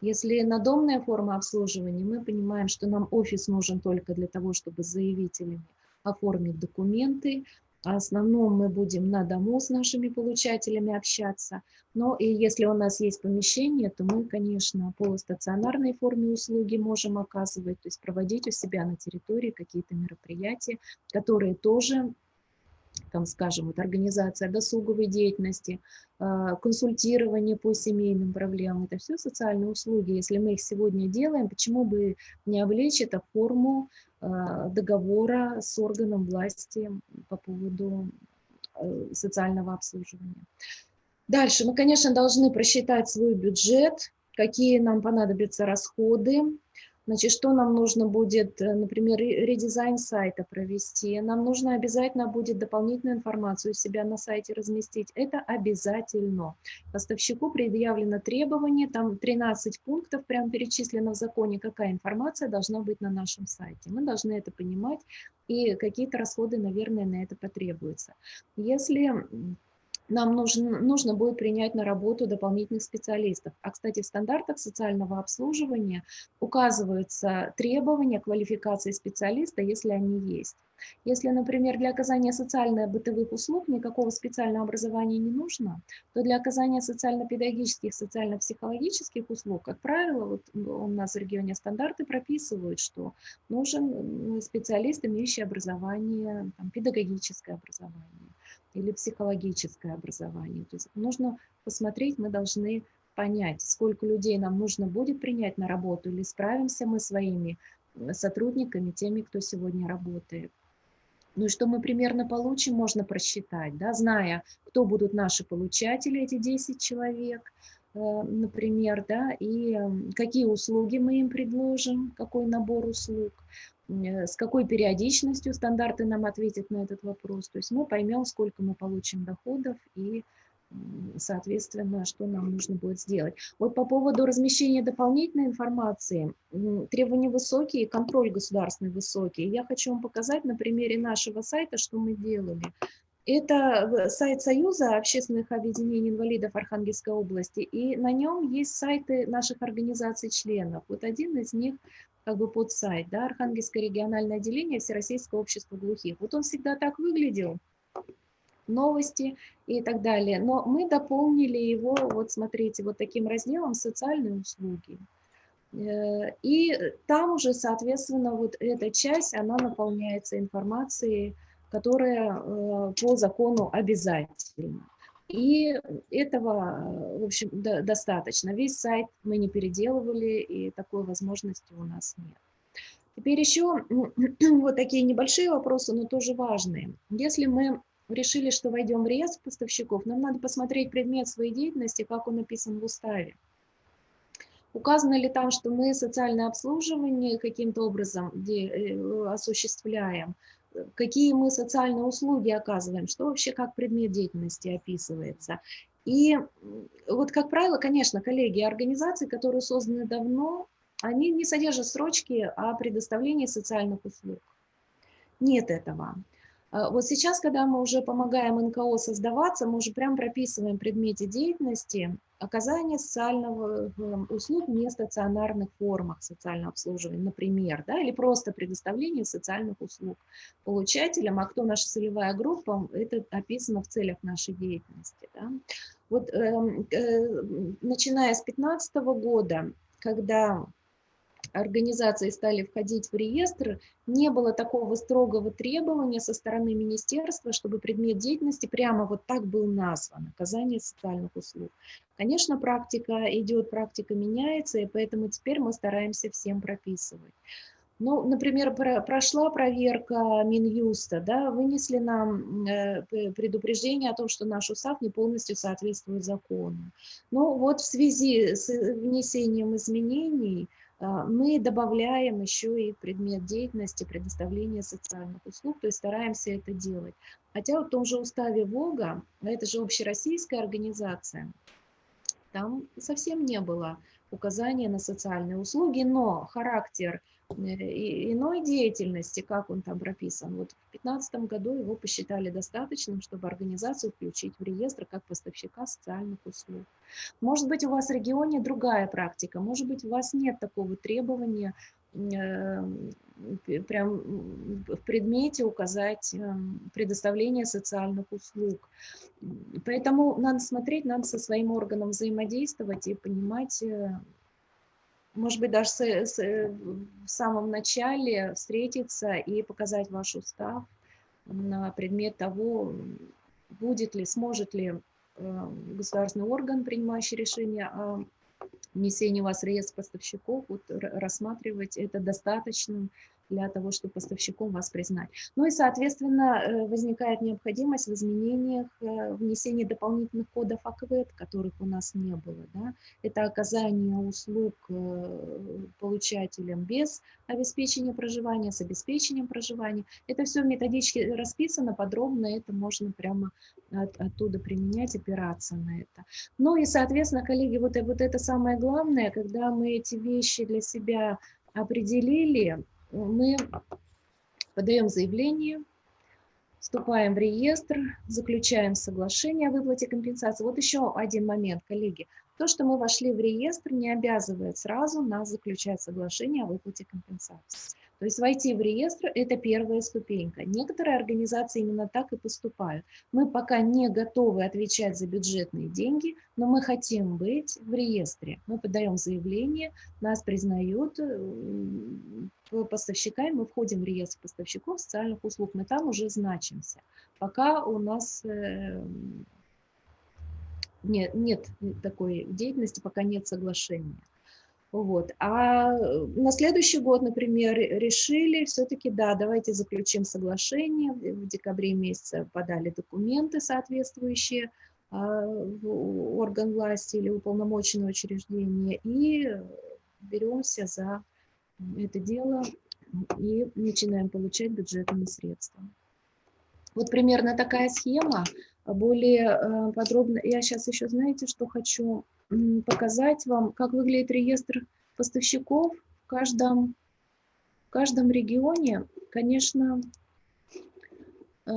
Если надомная форма обслуживания, мы понимаем, что нам офис нужен только для того, чтобы с заявителями оформить документы, основном мы будем на дому с нашими получателями общаться. Но и если у нас есть помещение, то мы, конечно, по стационарной форме услуги можем оказывать, то есть проводить у себя на территории какие-то мероприятия, которые тоже там, скажем, вот организация досуговой деятельности, а, консультирование по семейным проблемам, это все социальные услуги. Если мы их сегодня делаем, почему бы не облечь это форму а, договора с органом власти по поводу э, социального обслуживания. Дальше мы, конечно, должны просчитать свой бюджет, какие нам понадобятся расходы, Значит, что нам нужно будет, э, например, редизайн сайта провести, нам нужно обязательно будет дополнительную информацию себя на сайте разместить. Это обязательно. Поставщику предъявлено требование, там 13 пунктов прям перечислено в законе, какая информация должна быть на нашем сайте. Мы должны это понимать, и какие-то расходы, наверное, на это потребуются. Если нам нужно, нужно будет принять на работу дополнительных специалистов. А, кстати, в стандартах социального обслуживания указываются требования квалификации специалиста, если они есть. Если, например, для оказания социально-бытовых услуг никакого специального образования не нужно, то для оказания социально-педагогических, социально-психологических услуг, как правило, вот у нас в регионе стандарты прописывают, что нужен специалист, имеющий образование, там, педагогическое образование или психологическое образование. То есть нужно посмотреть, мы должны понять, сколько людей нам нужно будет принять на работу, или справимся мы своими сотрудниками, теми, кто сегодня работает. Ну и что мы примерно получим, можно просчитать, да, зная, кто будут наши получатели, эти 10 человек, э, например, да, и какие услуги мы им предложим, какой набор услуг. Э, с какой периодичностью стандарты нам ответят на этот вопрос. То есть мы поймем, сколько мы получим доходов и, соответственно, что нам нужно будет сделать. Вот по поводу размещения дополнительной информации, требования высокие, контроль государственный высокий. Я хочу вам показать на примере нашего сайта, что мы делали. Это сайт Союза общественных объединений инвалидов Архангельской области, и на нем есть сайты наших организаций-членов. Вот один из них как бы под сайт, да, Архангельское региональное отделение Всероссийского общества глухих. Вот он всегда так выглядел, новости и так далее. Но мы дополнили его, вот смотрите, вот таким разделом «Социальные услуги». Э, и там уже, соответственно, вот эта часть, она наполняется информацией, которая э, по закону обязательна. И этого, в общем, до, достаточно. Весь сайт мы не переделывали, и такой возможности у нас нет. Теперь еще вот такие небольшие вопросы, но тоже важные. Если мы решили, что войдем в реестр поставщиков, нам надо посмотреть предмет своей деятельности, как он написан в уставе. Указано ли там, что мы социальное обслуживание каким-то образом э, осуществляем, какие мы социальные услуги оказываем, что вообще как предмет деятельности описывается. И вот, как правило, конечно, коллеги, организации, которые созданы давно, они не содержат строчки о предоставлении социальных услуг. Нет этого. А вот сейчас, когда мы уже помогаем НКО создаваться, мы уже прям прописываем в предмете деятельности оказание социального эм, услуг в нестационарных формах социального обслуживания, например, да, или просто предоставление социальных услуг получателям, а кто наша целевая группа, это описано в целях нашей деятельности. Да. Вот э, э, начиная с 2015 года, когда организации стали входить в реестр, не было такого строгого требования со стороны министерства, чтобы предмет деятельности прямо вот так был назван, оказание социальных услуг. Конечно, практика идет, практика меняется, и поэтому теперь мы стараемся всем прописывать. Ну, например, прошла проверка Минюста, да, вынесли нам э, предупреждение о том, что наш устав не полностью соответствует закону. Ну, вот в связи с внесением изменений мы добавляем еще и предмет деятельности предоставления социальных услуг, то есть стараемся это делать. Хотя в том же уставе ВОГа, а это же общероссийская организация, там совсем не было указания на социальные услуги, но характер иной деятельности, как он там прописан. Вот в 2015 году его посчитали достаточным, чтобы организацию включить в реестр как поставщика социальных услуг. Может быть, у вас в регионе другая практика, может быть, у вас нет такого требования прям в предмете указать э, предоставление социальных услуг. Поэтому надо смотреть, надо со своим органом взаимодействовать и понимать, может быть, даже с, с, в самом начале встретиться и показать ваш устав на предмет того, будет ли, сможет ли государственный орган, принимающий решение о внесение вас в реестр поставщиков, вот, рассматривать это достаточным для того, чтобы поставщиком вас признать. Ну и, соответственно, э, возникает необходимость в изменениях, э, внесении дополнительных кодов АКВЭД, которых у нас не было. Да? Это оказание услуг э, получателям без обеспечения проживания, с обеспечением проживания. Это все в методичке расписано подробно, это можно прямо от, оттуда применять, опираться на это. Ну и, соответственно, коллеги, вот, вот это самое главное, когда мы эти вещи для себя определили, мы подаем заявление, вступаем в реестр, заключаем соглашение о выплате компенсации. Вот еще один момент, коллеги. То, что мы вошли в реестр, не обязывает сразу нас заключать соглашение о выплате компенсации. То есть войти в реестр – это первая ступенька. Некоторые организации именно так и поступают. Мы пока не готовы отвечать за бюджетные деньги, но мы хотим быть в реестре. Мы подаем заявление, нас признают э, поставщиками, мы входим в реестр поставщиков социальных услуг, мы там уже значимся. Пока у нас э, нет, нет такой деятельности, пока нет соглашения. Вот. А э, на следующий год, например, решили все-таки, да, давайте заключим соглашение. В декабре месяце подали документы соответствующие а, в орган власти или уполномоченное учреждение и беремся за это дело и начинаем получать бюджетные средства. Вот примерно такая схема. Более э, подробно, я сейчас еще, знаете, что хочу показать вам, как выглядит реестр поставщиков в каждом, в каждом регионе. Конечно, э,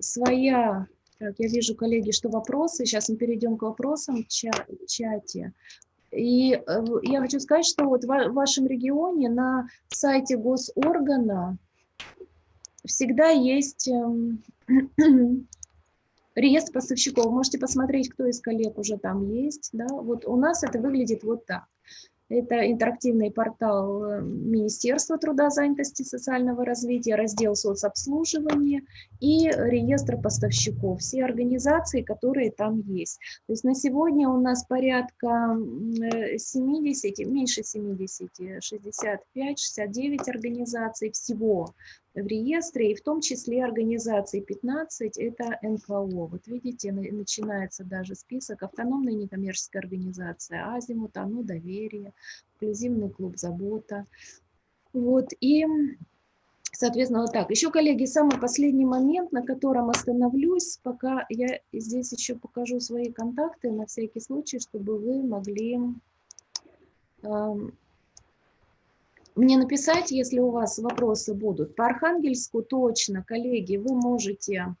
своя... Так, я вижу, коллеги, что вопросы. Сейчас мы перейдем к вопросам в чате. И э, я хочу сказать, что вот в вашем регионе на сайте госоргана всегда есть эм, реестр поставщиков. Можете посмотреть, кто из коллег уже там есть. Да? Вот у нас это выглядит вот так. Это интерактивный портал э, Министерства труда, занятости и социального развития, раздел соцобслуживания и реестр поставщиков, все организации, которые там есть. То есть на сегодня у нас порядка 70, э, меньше 70, 65, 69 организаций всего в реестре, и в том числе организации 15, это НКО. Вот видите, начинается даже список автономная некоммерческая организация, Азимут, Оно Доверие, инклюзивный клуб Забота. Вот, и, соответственно, вот так. Еще, коллеги, самый последний момент, на котором остановлюсь, пока я здесь еще покажу свои контакты на всякий случай, чтобы вы могли мне написать, если у вас вопросы будут. По Архангельску точно, коллеги, вы можете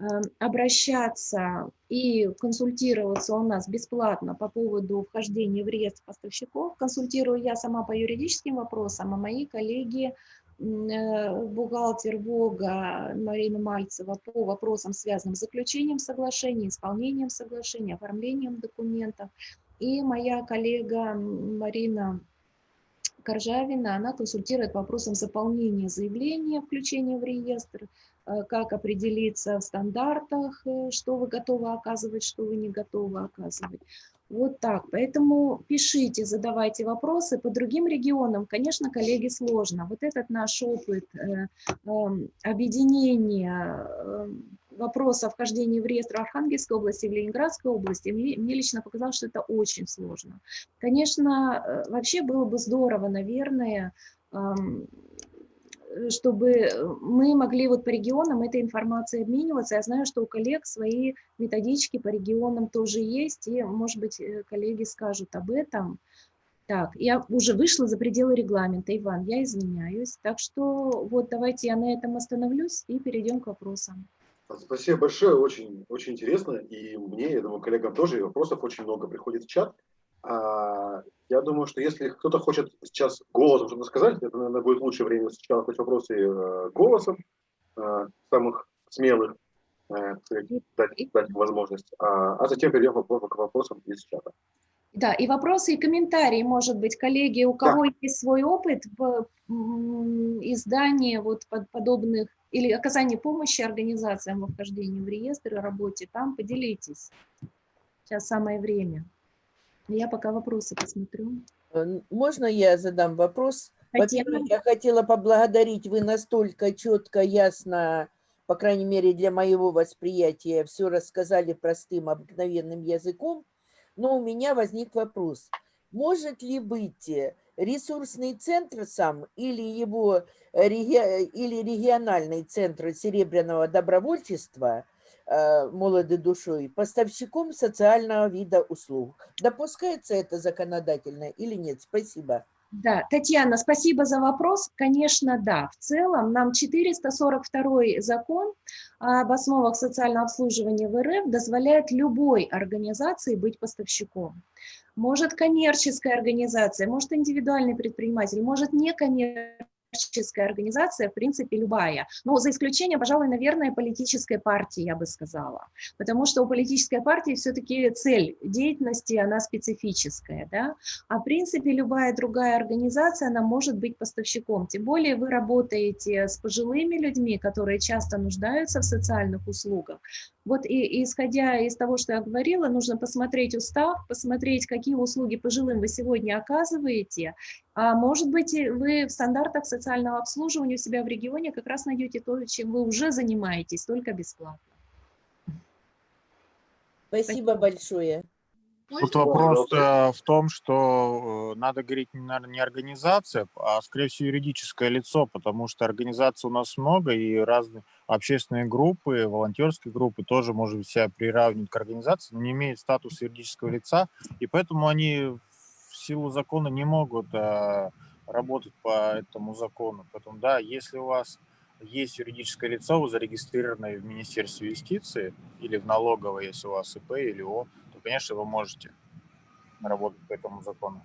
эм, обращаться и консультироваться у нас бесплатно по поводу вхождения в реестр поставщиков. Консультирую я сама по юридическим вопросам, а мои коллеги, э, бухгалтер ВОГа Марина Мальцева по вопросам, связанным с заключением соглашений, исполнением соглашений, оформлением документов. И моя коллега Марина Коржавина, она консультирует по вопросам заполнения заявления, включения в реестр, э, как определиться в стандартах, э, что вы готовы оказывать, что вы не готовы оказывать. Вот так. Поэтому пишите, задавайте вопросы. По другим регионам, конечно, коллеги, сложно. Вот этот наш опыт э, эм, объединения вопроса о вхождении в реестр Архангельской области в Ленинградской области, мне, мне лично показалось, что это очень сложно. Конечно, э, вообще было бы здорово, наверное, чтобы мы могли вот по регионам этой информацией обмениваться. Я знаю, что у коллег свои методички по регионам тоже есть, и, может быть, э, коллеги скажут об этом. Так, я уже вышла за пределы регламента, Иван, я извиняюсь. Так что вот давайте я на этом остановлюсь и перейдем к вопросам. Спасибо большое, очень, очень интересно. И мне, я думаю, коллегам тоже, и вопросов очень много приходит в чат. А, я думаю, что если кто-то хочет сейчас голосом что-то сказать, это, наверное, будет лучшее время сначала хоть вопросы э, голосом, э, самых смелых, э, дать, дать возможность, а, а затем перейдем к вопросам из чата. Да, и вопросы, и комментарии, может быть, коллеги, у кого да. есть свой опыт в издании вот подобных или оказании помощи организациям во вхождении в реестр и работе, там поделитесь. Сейчас самое время. Я пока вопросы посмотрю. Э, можно я задам вопрос? Во-первых, я хотела поблагодарить, вы настолько четко, ясно, по крайней мере для моего восприятия, все рассказали простым, обыкновенным языком, но у меня возник вопрос. Может ли быть э, ресурсный центр сам или его реги... или региональный центр серебряного добровольчества э, молоды душой поставщиком социального вида услуг? Допускается это законодательно или нет? Спасибо. Да, Татьяна, спасибо за вопрос. Конечно, да. В целом нам 442 закон об основах социального обслуживания в РФ дозволяет любой организации быть поставщиком. Может коммерческая организация, может индивидуальный предприниматель, может некоммерческая коммерческая организация, в принципе, любая. Но за исключением, пожалуй, наверное, политической партии, я бы сказала. Потому что у политической партии все-таки цель деятельности, она специфическая. Да? А в принципе, любая другая организация, она может быть поставщиком. Тем более вы работаете с пожилыми людьми, которые часто нуждаются в социальных услугах. Вот и, исходя из того, что я говорила, нужно посмотреть устав, посмотреть, какие услуги пожилым вы сегодня оказываете. А может быть, вы в стандартах социального обслуживания у себя в регионе как раз найдете то, чем вы уже занимаетесь, только бесплатно. Спасибо, Спасибо. большое. Тут вопрос э, в том, что э, надо говорить, наверное, не организация, а, скорее всего, юридическое лицо, потому что организаций у нас много, и разные общественные группы, волонтерские группы тоже, может себя приравнивать к организации, но не имеют статус юридического лица, и поэтому они в силу закона не могут э, работать по этому закону. Поэтому, да, если у вас есть юридическое лицо, вы зарегистрированы в Министерстве юстиции или в налоговой, если у вас ИП или О, конечно, вы можете работать по этому закону.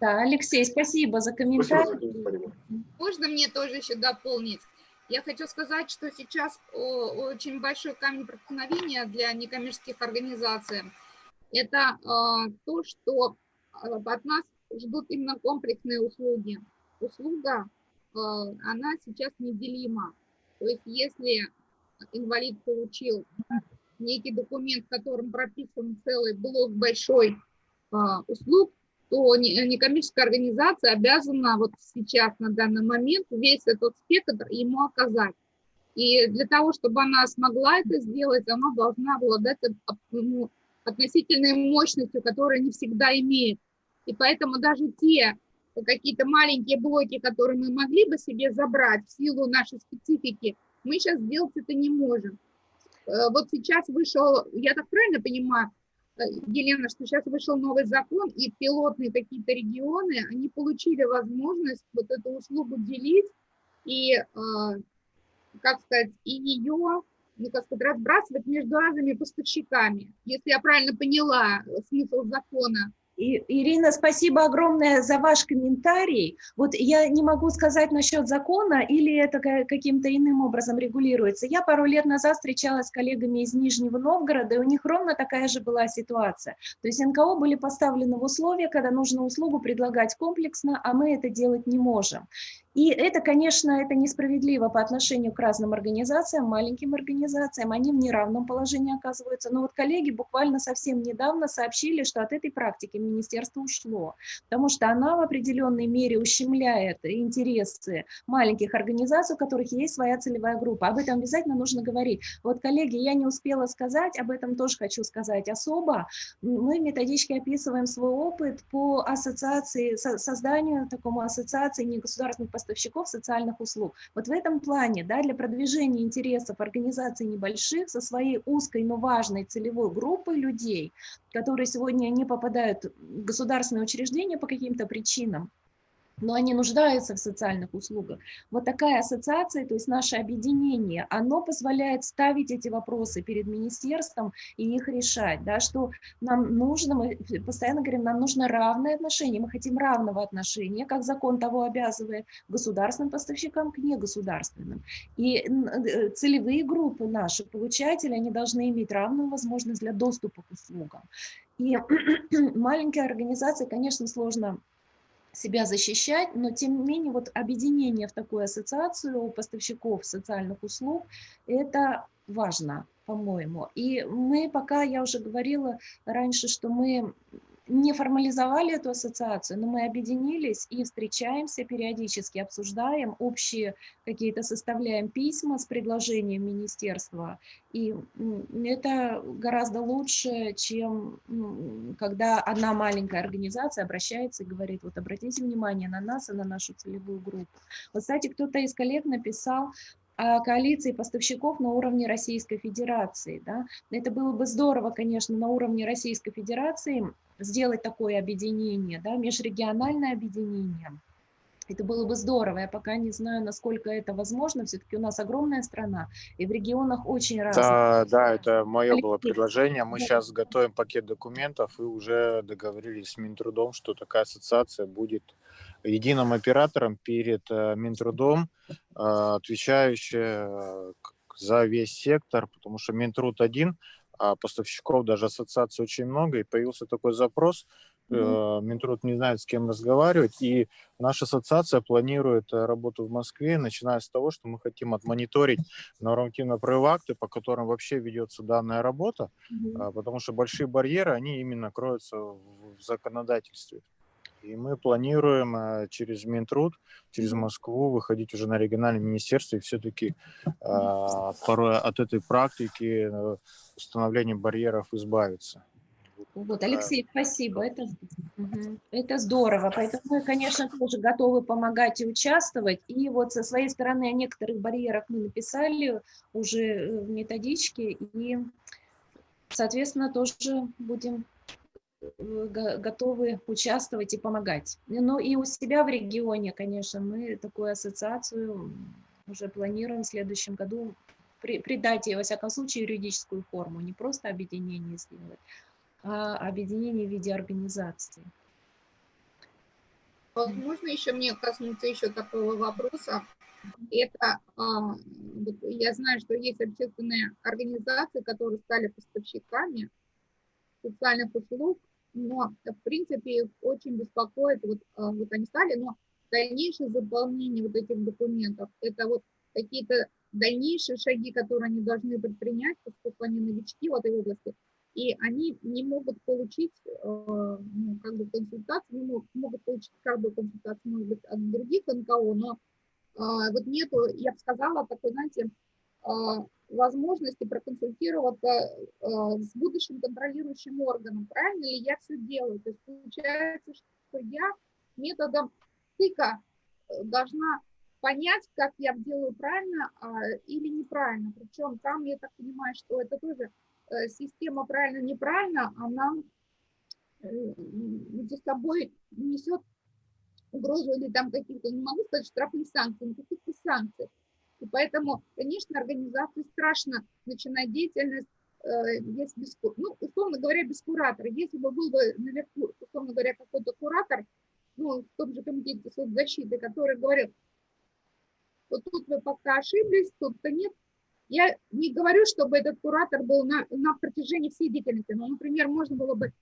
Да, Алексей, спасибо за комментарий. Можно мне тоже еще дополнить? Я хочу сказать, что сейчас очень большой камень преткновения для некоммерческих организаций. Это а, то, что а, от нас ждут именно комплексные услуги. Услуга, а, она сейчас неделима. То есть если инвалид получил некий документ, в котором прописан целый блок большой а, услуг, то некоммерческая организация обязана вот сейчас, на данный момент, весь этот спектр ему оказать. И для того, чтобы она смогла это сделать, она должна обладать ну, относительной мощностью, которая не всегда имеет. И поэтому даже те какие-то маленькие блоки, которые мы могли бы себе забрать в силу нашей специфики, мы сейчас сделать это не можем. Э, вот сейчас вышел, я так правильно понимаю, э, Елена, что сейчас вышел новый закон, и пилотные какие-то регионы, они получили возможность вот эту услугу делить и, э, как сказать, и ее, ну, как сказать, разбрасывать между разными поставщиками. Если я правильно поняла смысл закона, Ирина, спасибо огромное за ваш комментарий. Вот я не могу сказать насчет закона, или это каким-то иным образом регулируется. Я пару лет назад встречалась с коллегами из Нижнего Новгорода, и у них ровно такая же была ситуация. То есть НКО были поставлены в условия, когда нужно услугу предлагать комплексно, а мы это делать не можем. И это, конечно, это несправедливо по отношению к разным организациям, маленьким организациям, они в неравном положении оказываются. Но вот коллеги буквально совсем недавно сообщили, что от этой практики министерство ушло, потому что она в определенной мере ущемляет интересы маленьких организаций, у которых есть своя целевая группа. Об этом обязательно нужно говорить. Вот, коллеги, я не успела сказать, об этом тоже хочу сказать особо. Мы в описываем свой опыт по ассоциации, созданию такому ассоциации негосударственных поставщиков поставщиков социальных услуг. Вот в этом плане, да, для продвижения интересов организаций небольших со своей узкой, но важной целевой группой людей, которые сегодня не попадают в государственные учреждения по каким-то причинам, но они нуждаются в социальных услугах. Вот такая ассоциация, то есть наше объединение, оно позволяет ставить эти вопросы перед министерством и их решать, да, что нам нужно, мы постоянно говорим, нам нужно равное отношение, мы хотим равного отношения, как закон того обязывает, государственным поставщикам к негосударственным. И э, целевые группы наши, получатели, они должны иметь равную возможность для доступа к услугам. И маленькие организации, конечно, сложно себя защищать, но тем не менее вот объединение в такую ассоциацию поставщиков социальных услуг – это важно, по-моему. И мы пока, я уже говорила раньше, что мы не формализовали эту ассоциацию, но мы объединились и встречаемся периодически, обсуждаем общие какие-то, составляем письма с предложением министерства. И это гораздо лучше, чем когда одна маленькая организация обращается и говорит, вот обратите внимание на нас и на нашу целевую группу. Вот, кстати, кто-то из коллег написал, коалиции поставщиков на уровне Российской Федерации. Да? Это было бы здорово, конечно, на уровне Российской Федерации сделать такое объединение, да, межрегиональное объединение. Это было бы здорово. Я пока не знаю, насколько это возможно. Все-таки у нас огромная страна, и в регионах очень разные. Да, да, это мое было предложение. Мы да. сейчас готовим пакет документов и уже договорились с Минтрудом, что такая ассоциация будет единым оператором перед э, Минтрудом, э, отвечающая э, за весь сектор, потому что Минтруд один, а поставщиков даже ассоциаций очень много, и появился такой запрос, mm-hmm. Минтруд не знает, с кем разговаривать, и наша ассоциация планирует э, работу в Москве, начиная с того, что мы хотим отмониторить нормативно-правовые акты, по которым вообще ведется данная работа, mm-hmm. потому что большие барьеры, они именно кроются в законодательстве. И мы планируем э, через Минтруд, через Москву выходить уже на региональное министерство и все-таки а, порой от этой практики э, установления барьеров избавиться. Вот, Алексей, спасибо, это, это здорово. Поэтому мы, конечно, тоже готовы помогать и участвовать. И вот со своей стороны о некоторых барьерах мы написали уже э, в методичке, и, соответственно, тоже будем готовы участвовать и помогать. Но и у себя в регионе, конечно, мы такую ассоциацию уже планируем в следующем году придать ей, во всяком случае, юридическую форму, не просто объединение сделать, а объединение в виде организации. Вот можно еще мне коснуться еще такого вопроса? Это, а, я знаю, что есть общественные организации, которые стали поставщиками социальных услуг, но, в принципе, их очень беспокоит, вот, а, вот они стали, но дальнейшее заполнение вот этих документов, это вот какие-то дальнейшие шаги, которые они должны предпринять, поскольку они новички в этой области, и они не могут получить э, ну, как бы консультацию, не могут, могут получить как бы консультацию, может быть, от других НКО, но э, вот нету, я бы сказала, такой, знаете, э, возможности проконсультироваться э, с будущим контролирующим органом, правильно ли я все делаю. То есть получается, что я методом стыка э, должна понять, как я делаю правильно а, или неправильно. Причем там, я так понимаю, что это тоже э, система правильно-неправильно, она э, за собой несет угрозу или там каких-то, не могу сказать, штрафных санкций, но каких-то санкций. И поэтому, конечно, организации страшно начинать деятельность, э, если без, ну, условно говоря, без куратора. Если бы был бы наверху, условно говоря, какой-то куратор, ну, в том же комитете соцзащиты, который говорит, вот тут вы пока ошиблись, тут-то нет. Я не говорю, чтобы этот куратор был на, на протяжении всей деятельности, но, например, можно было бы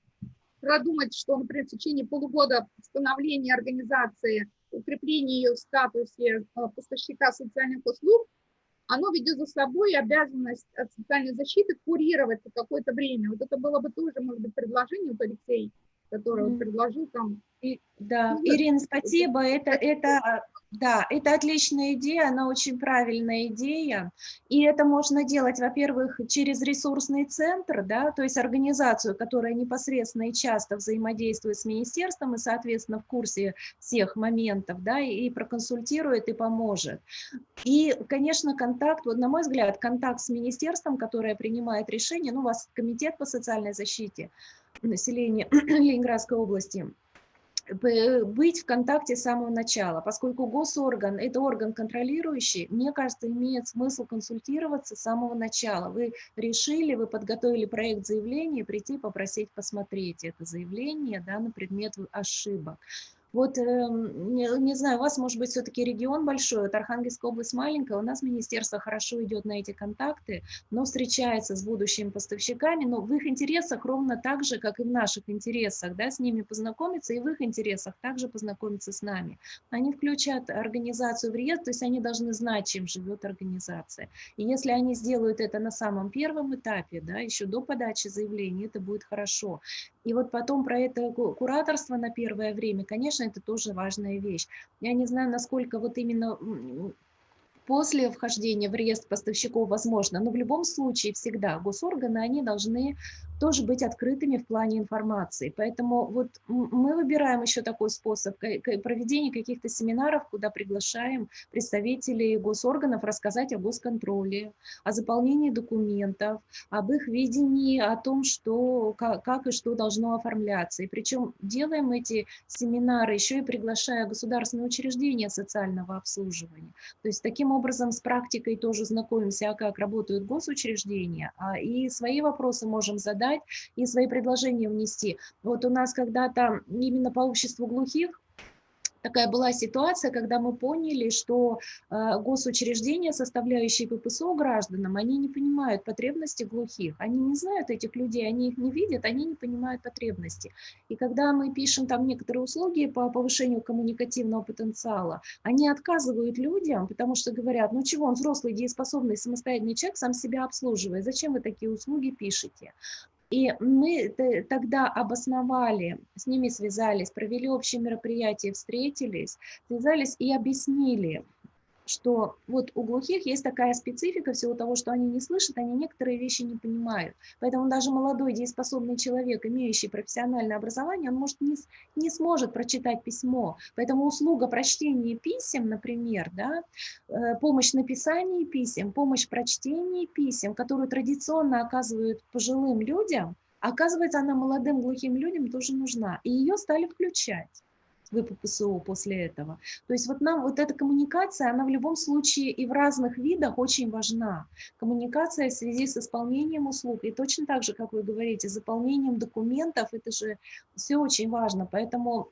продумать, что, например, в течение полугода становления организации, укрепления ее в статусе э, поставщика социальных услуг, оно ведет за собой обязанность от социальной защиты курировать какое-то время. Вот это было бы тоже, может быть, предложение у Алексея, который mm -hmm. предложил там. И, да, ну, Ирина, спасибо. Это, это да, это отличная идея, она очень правильная идея. И это можно делать, во-первых, через ресурсный центр, да, то есть организацию, которая непосредственно и часто взаимодействует с министерством и, соответственно, в курсе всех моментов, да, и проконсультирует и поможет. И, конечно, контакт, вот на мой взгляд, контакт с министерством, которое принимает решение, ну, у вас комитет по социальной защите населения Ленинградской области – быть в контакте с самого начала. Поскольку госорган – это орган контролирующий, мне кажется, имеет смысл консультироваться с самого начала. Вы решили, вы подготовили проект заявления, прийти попросить посмотреть это заявление да, на предмет ошибок. Вот, эм, не, не знаю, у вас, может быть, все-таки регион большой, вот Архангельская область маленькая, у нас министерство хорошо идет на эти контакты, но встречается с будущими поставщиками, но в их интересах ровно так же, как и в наших интересах, да, с ними познакомиться, и в их интересах также познакомиться с нами. Они включат организацию в реестр, то есть они должны знать, чем живет организация. И если они сделают это на самом первом этапе, да, еще до подачи заявления, это будет хорошо. И вот потом про это кураторство на первое время, конечно, это тоже важная вещь. Я не знаю, насколько вот именно после вхождения в реестр поставщиков возможно, но в любом случае всегда госорганы, они должны тоже быть открытыми в плане информации. Поэтому вот мы выбираем еще такой способ проведения каких-то семинаров, куда приглашаем представителей госорганов рассказать о госконтроле, о заполнении документов, об их видении, о том, что, как, и что должно оформляться. И причем делаем эти семинары еще и приглашая государственные учреждения социального обслуживания. То есть таким образом с практикой тоже знакомимся, а как работают госучреждения, а и свои вопросы можем задать и свои предложения внести. Вот у нас когда-то именно по обществу глухих такая была ситуация, когда мы поняли, что э, госучреждения, составляющие ППСО гражданам, они не понимают потребности глухих, они не знают этих людей, они их не видят, они не понимают потребности. И когда мы пишем там некоторые услуги по повышению коммуникативного потенциала, они отказывают людям, потому что говорят, ну чего, он взрослый, дееспособный, самостоятельный человек, сам себя обслуживает, зачем вы такие услуги пишете? И мы тогда обосновали, с ними связались, провели общее мероприятие, встретились, связались и объяснили, что вот у глухих есть такая специфика всего того, что они не слышат, они некоторые вещи не понимают. Поэтому даже молодой дееспособный человек, имеющий профессиональное образование, он может не, не сможет прочитать письмо. Поэтому услуга прочтения писем, например, да, э, помощь в написании писем, помощь в прочтении писем, которую традиционно оказывают пожилым людям, оказывается, она молодым глухим людям тоже нужна. И ее стали включать. ВППСО после этого. То есть вот нам вот эта коммуникация, она в любом случае и в разных видах очень важна. Коммуникация в связи с исполнением услуг. И точно так же, как вы говорите, заполнением документов, это же все очень важно. Поэтому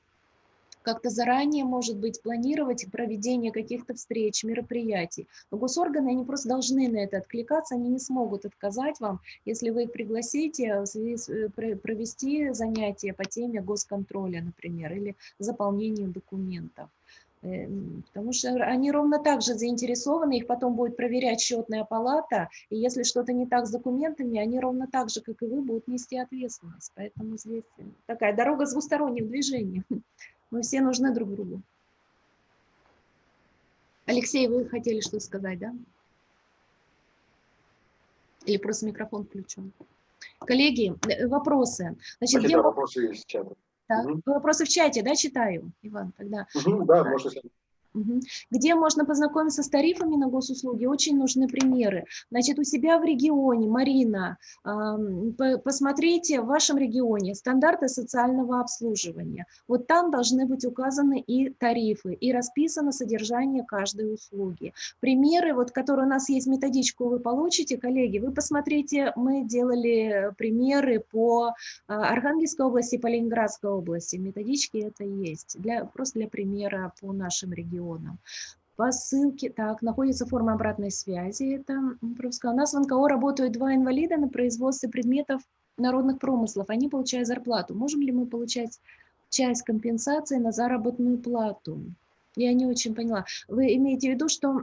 как-то заранее, может быть, планировать проведение каких-то встреч, мероприятий. Но госорганы, они просто должны на это откликаться, они не смогут отказать вам, если вы их пригласите э, провести занятия по теме госконтроля, например, или заполнения документов. Эм, потому что они ровно так же заинтересованы, их потом будет проверять счетная палата, и если что-то не так с документами, они ровно так же, как и вы, будут нести ответственность. Поэтому здесь такая дорога с двусторонним движением. Мы все нужны друг другу. Алексей, вы хотели что сказать, да? Или просто микрофон включен? Коллеги, э, вопросы. Значит, где... вопросы есть в чате. Так, угу. Вопросы в чате, да, читаю, Иван, тогда. Угу, да, можно где можно познакомиться с тарифами на госуслуги? Очень нужны примеры. Значит, у себя в регионе, Марина, посмотрите в вашем регионе стандарты социального обслуживания. Вот там должны быть указаны и тарифы, и расписано содержание каждой услуги. Примеры, вот, которые у нас есть, методичку вы получите, коллеги, вы посмотрите, мы делали примеры по а, Архангельской области, по Ленинградской области. Методички это есть, для, просто для примера по нашим регионам регионам. По ссылке, так, находится форма обратной связи, это У нас в НКО работают два инвалида на производстве предметов народных промыслов, они получают зарплату. Можем ли мы получать часть компенсации на заработную плату? Я не очень поняла. Вы имеете в виду, что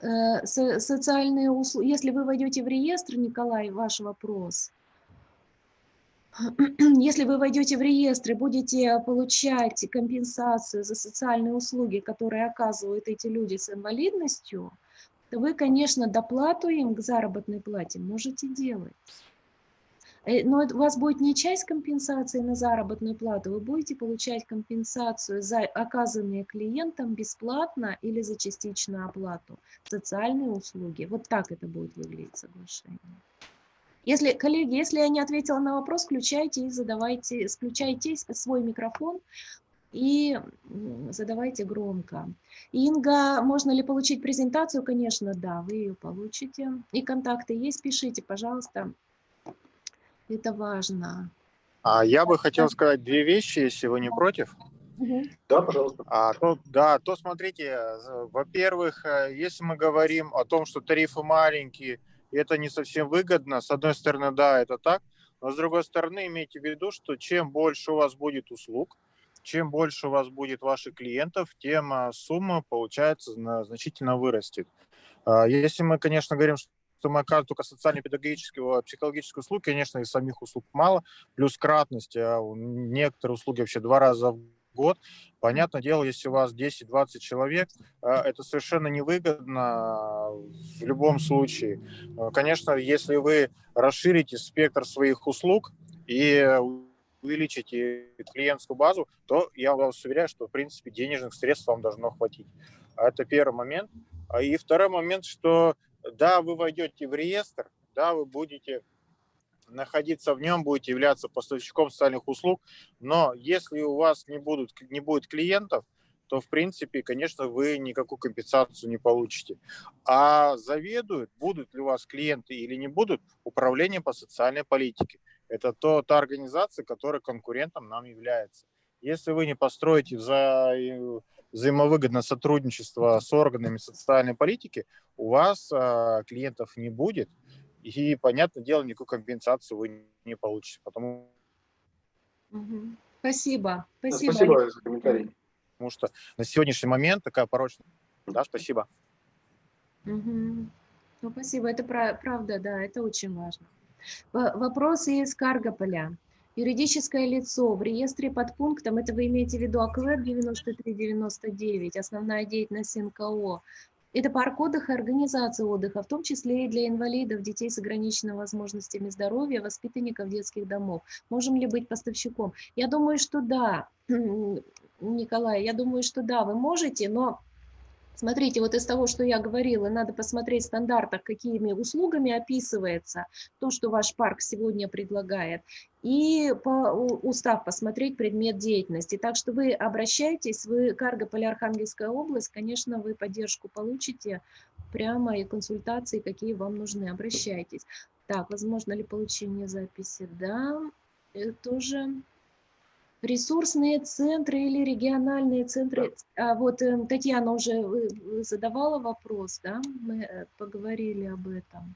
э, социальные услуги, если вы войдете в реестр, Николай, ваш вопрос, если вы войдете в реестр и будете получать компенсацию за социальные услуги, которые оказывают эти люди с инвалидностью, то вы, конечно, доплату им к заработной плате можете делать. Э, но у вас будет не часть компенсации на заработную плату, вы будете получать компенсацию за оказанные клиентам бесплатно или за частичную оплату социальные услуги. Вот так это будет выглядеть соглашение. Если, коллеги, если я не ответила на вопрос, включайте и задавайте, включайте свой микрофон и задавайте громко. Инга, можно ли получить презентацию? Конечно, да, вы ее получите. И контакты есть, пишите, пожалуйста. Это важно. А я бы хотел сказать две вещи, если вы не против. Да, пожалуйста. А, то, да, то смотрите, во-первых, э, если мы говорим о том, что тарифы маленькие, и это не совсем выгодно, с одной стороны, да, это так, но с другой стороны, имейте в виду, что чем больше у вас будет услуг, чем больше у вас будет ваших клиентов, тем а, сумма, получается, значительно вырастет. А, если мы, конечно, говорим, что мы только социально-педагогические, психологические услуги, конечно, и самих услуг мало, плюс кратность, а некоторые услуги вообще два раза в год. Понятное дело, если у вас 10-20 человек, это совершенно невыгодно в любом случае. Конечно, если вы расширите спектр своих услуг и увеличите клиентскую базу, то я вас уверяю, что, в принципе, денежных средств вам должно хватить. Это первый момент. А И второй момент, что да, вы войдете в реестр, да, вы будете находиться в нем, будете являться поставщиком социальных услуг, но если у вас не, будут, не будет клиентов, то, в принципе, конечно, вы никакую компенсацию не получите. А заведуют, будут ли у вас клиенты или не будут, управление по социальной политике. Это то, та организация, которая конкурентом нам является. Если вы не построите вза взаимовыгодное сотрудничество с органами социальной политики, у вас а, клиентов не будет, и, понятное дело, никакую компенсацию вы не получите. Потому... Спасибо. Спасибо. Спасибо за комментарий. Потому что на сегодняшний момент такая порочная. Да, спасибо. Угу. Ну, спасибо, это правда, да, это очень важно. Вопросы из Каргополя. Юридическое лицо в реестре под пунктом, это вы имеете в виду АКЛЭП 9399, основная деятельность НКО. Это парк отдыха организация отдыха, в том числе и для инвалидов, детей с ограниченными возможностями здоровья, воспитанников детских домов. Можем ли быть поставщиком? Я думаю, что да, Николай, я думаю, что да, вы можете, но Смотрите, вот из того, что я говорила, надо посмотреть в стандартах, какими услугами описывается то, что ваш парк сегодня предлагает, и по устав посмотреть предмет деятельности. Так что вы обращайтесь, вы Каргополь, Архангельская область, конечно, вы поддержку получите прямо и консультации, какие вам нужны, обращайтесь. Так, возможно ли получение записи? Да, э, тоже ресурсные центры или региональные центры. А вот э, Татьяна уже задавала вопрос, да, мы э, поговорили об этом.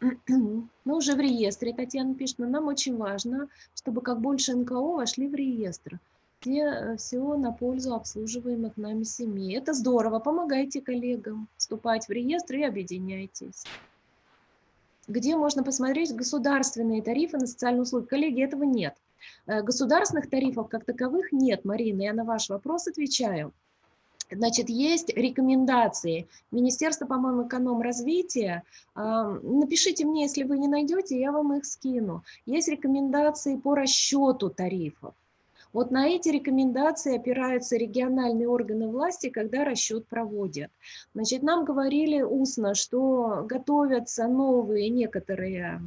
Мы уже в реестре, Татьяна пишет, но нам очень важно, чтобы как больше НКО вошли в реестр, где э, все на пользу обслуживаемых нами семей. Это здорово, помогайте коллегам вступать в реестр и объединяйтесь. Где можно посмотреть государственные тарифы на социальные услуги? Коллеги, этого нет. Э, государственных тарифов как таковых нет, Марина, я на ваш вопрос отвечаю. Значит, есть рекомендации Министерства, по-моему, эконом-развития. Напишите мне, если вы не найдете, я вам их скину. Есть рекомендации по расчету тарифов. Вот на эти рекомендации опираются региональные органы власти, когда расчет проводят. Значит, нам говорили устно, что готовятся новые некоторые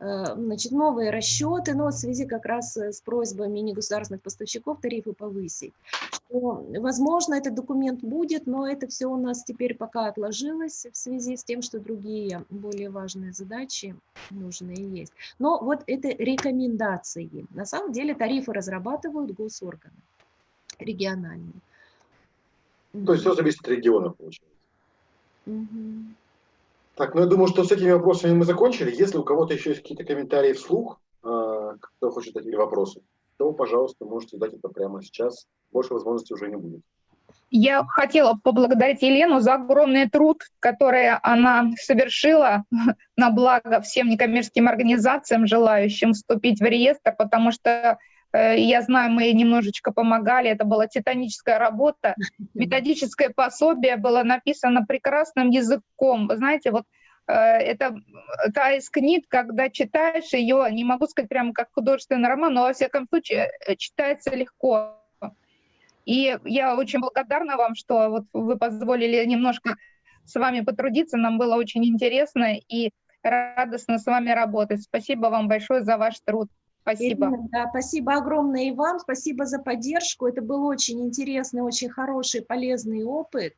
значит, новые расчеты, но в связи как раз э, с просьбами негосударственных поставщиков тарифы повысить. Что, возможно, этот документ будет, но это все у нас теперь пока отложилось в связи с тем, что другие более важные задачи нужные есть. Но вот это рекомендации. На самом деле тарифы разрабатывают госорганы региональные. То есть все зависит от региона, получается. Угу. Так, ну я думаю, что с этими вопросами мы закончили. Если у кого-то еще есть какие-то комментарии вслух, а, кто хочет задать вопросы, то, пожалуйста, можете задать это прямо сейчас. Больше возможностей уже не будет. Я хотела поблагодарить Елену за огромный труд, который она совершила на благо всем некоммерческим организациям, желающим вступить в реестр, потому что э, я знаю, мы немножечко помогали, это была титаническая работа. Методическое пособие было написано прекрасным языком. Вы знаете, вот э, это та из книг, когда читаешь ее, не могу сказать прямо как художественный роман, но во всяком случае э, читается легко. И я очень благодарна вам, что вот вы позволили немножко с вами потрудиться, нам было очень интересно. И радостно с вами работать. Спасибо вам большое за ваш труд. Спасибо. Ирина, да, спасибо огромное и вам, спасибо за поддержку. Это был очень интересный, очень хороший, полезный опыт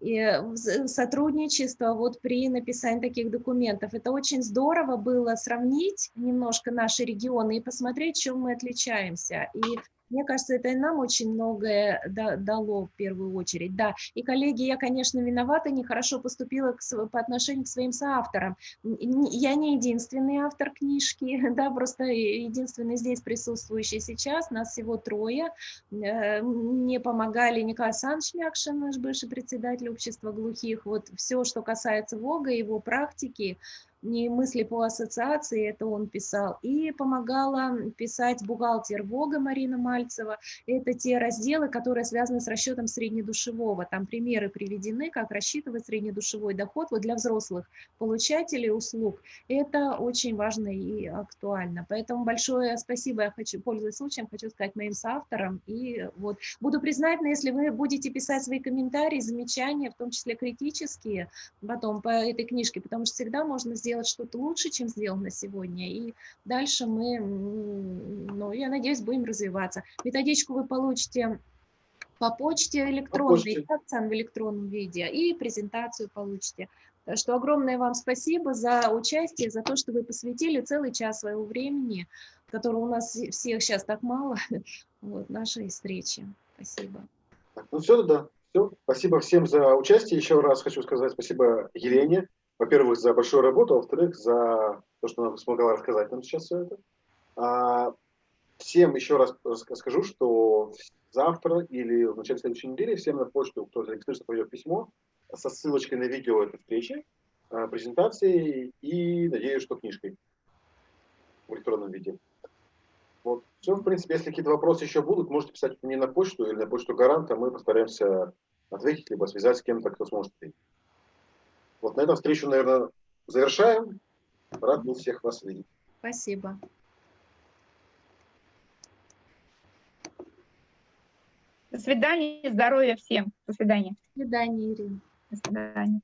и э, сотрудничество вот при написании таких документов. Это очень здорово было сравнить немножко наши регионы и посмотреть, чем мы отличаемся. И мне кажется, это и нам очень многое да- дало в первую очередь. Да, и коллеги, я, конечно, виновата, нехорошо поступила к по отношению к своим соавторам. Я не единственный автор книжки, да, просто единственный здесь присутствующий сейчас, нас всего трое. Э, Мне помогали Николай Александрович Мякшин, наш бывший председатель общества глухих. Вот все, что касается ВОГа, его практики, не мысли по ассоциации, это он писал. И помогала писать бухгалтер ВОГа Марина Мальцева. Это те разделы, которые связаны с расчетом среднедушевого. Там примеры приведены, как рассчитывать среднедушевой доход вот для взрослых получателей услуг. Это очень важно и актуально. Поэтому большое спасибо, я хочу, пользуясь случаем, хочу сказать моим соавторам. И вот буду признательна, если вы будете писать свои комментарии, замечания, в том числе критические, потом по этой книжке, потому что всегда можно сделать что-то лучше, чем сделано сегодня. И дальше мы, ну, я надеюсь, будем развиваться. Методичку вы получите по почте электронной, почте. и акцент в электронном виде, и презентацию получите. Так что огромное вам спасибо за участие, за то, что вы посвятили целый час своего времени, которого у нас всех сейчас так мало, вот, нашей встречи. Спасибо. Ну все, да, все. Спасибо всем за участие. Еще раз хочу сказать спасибо Елене. Во-первых, за большую работу, а во-вторых, за то, что она смогла рассказать нам сейчас все это. А, всем еще раз скажу, что завтра или в начале следующей недели всем на почту, кто зарегистрируется, пойдет письмо со ссылочкой на видео этой встречи, а, презентации и, надеюсь, что книжкой в электронном виде. Вот. Все, в принципе, если какие-то вопросы еще будут, можете писать мне на почту или на почту гаранта, мы постараемся ответить, либо связать с кем-то, кто сможет ответить. Вот на этом встречу, наверное, завершаем. Рад был всех вас видеть. Спасибо. До свидания, здоровья всем. До свидания. До свидания, Ирина. До свидания.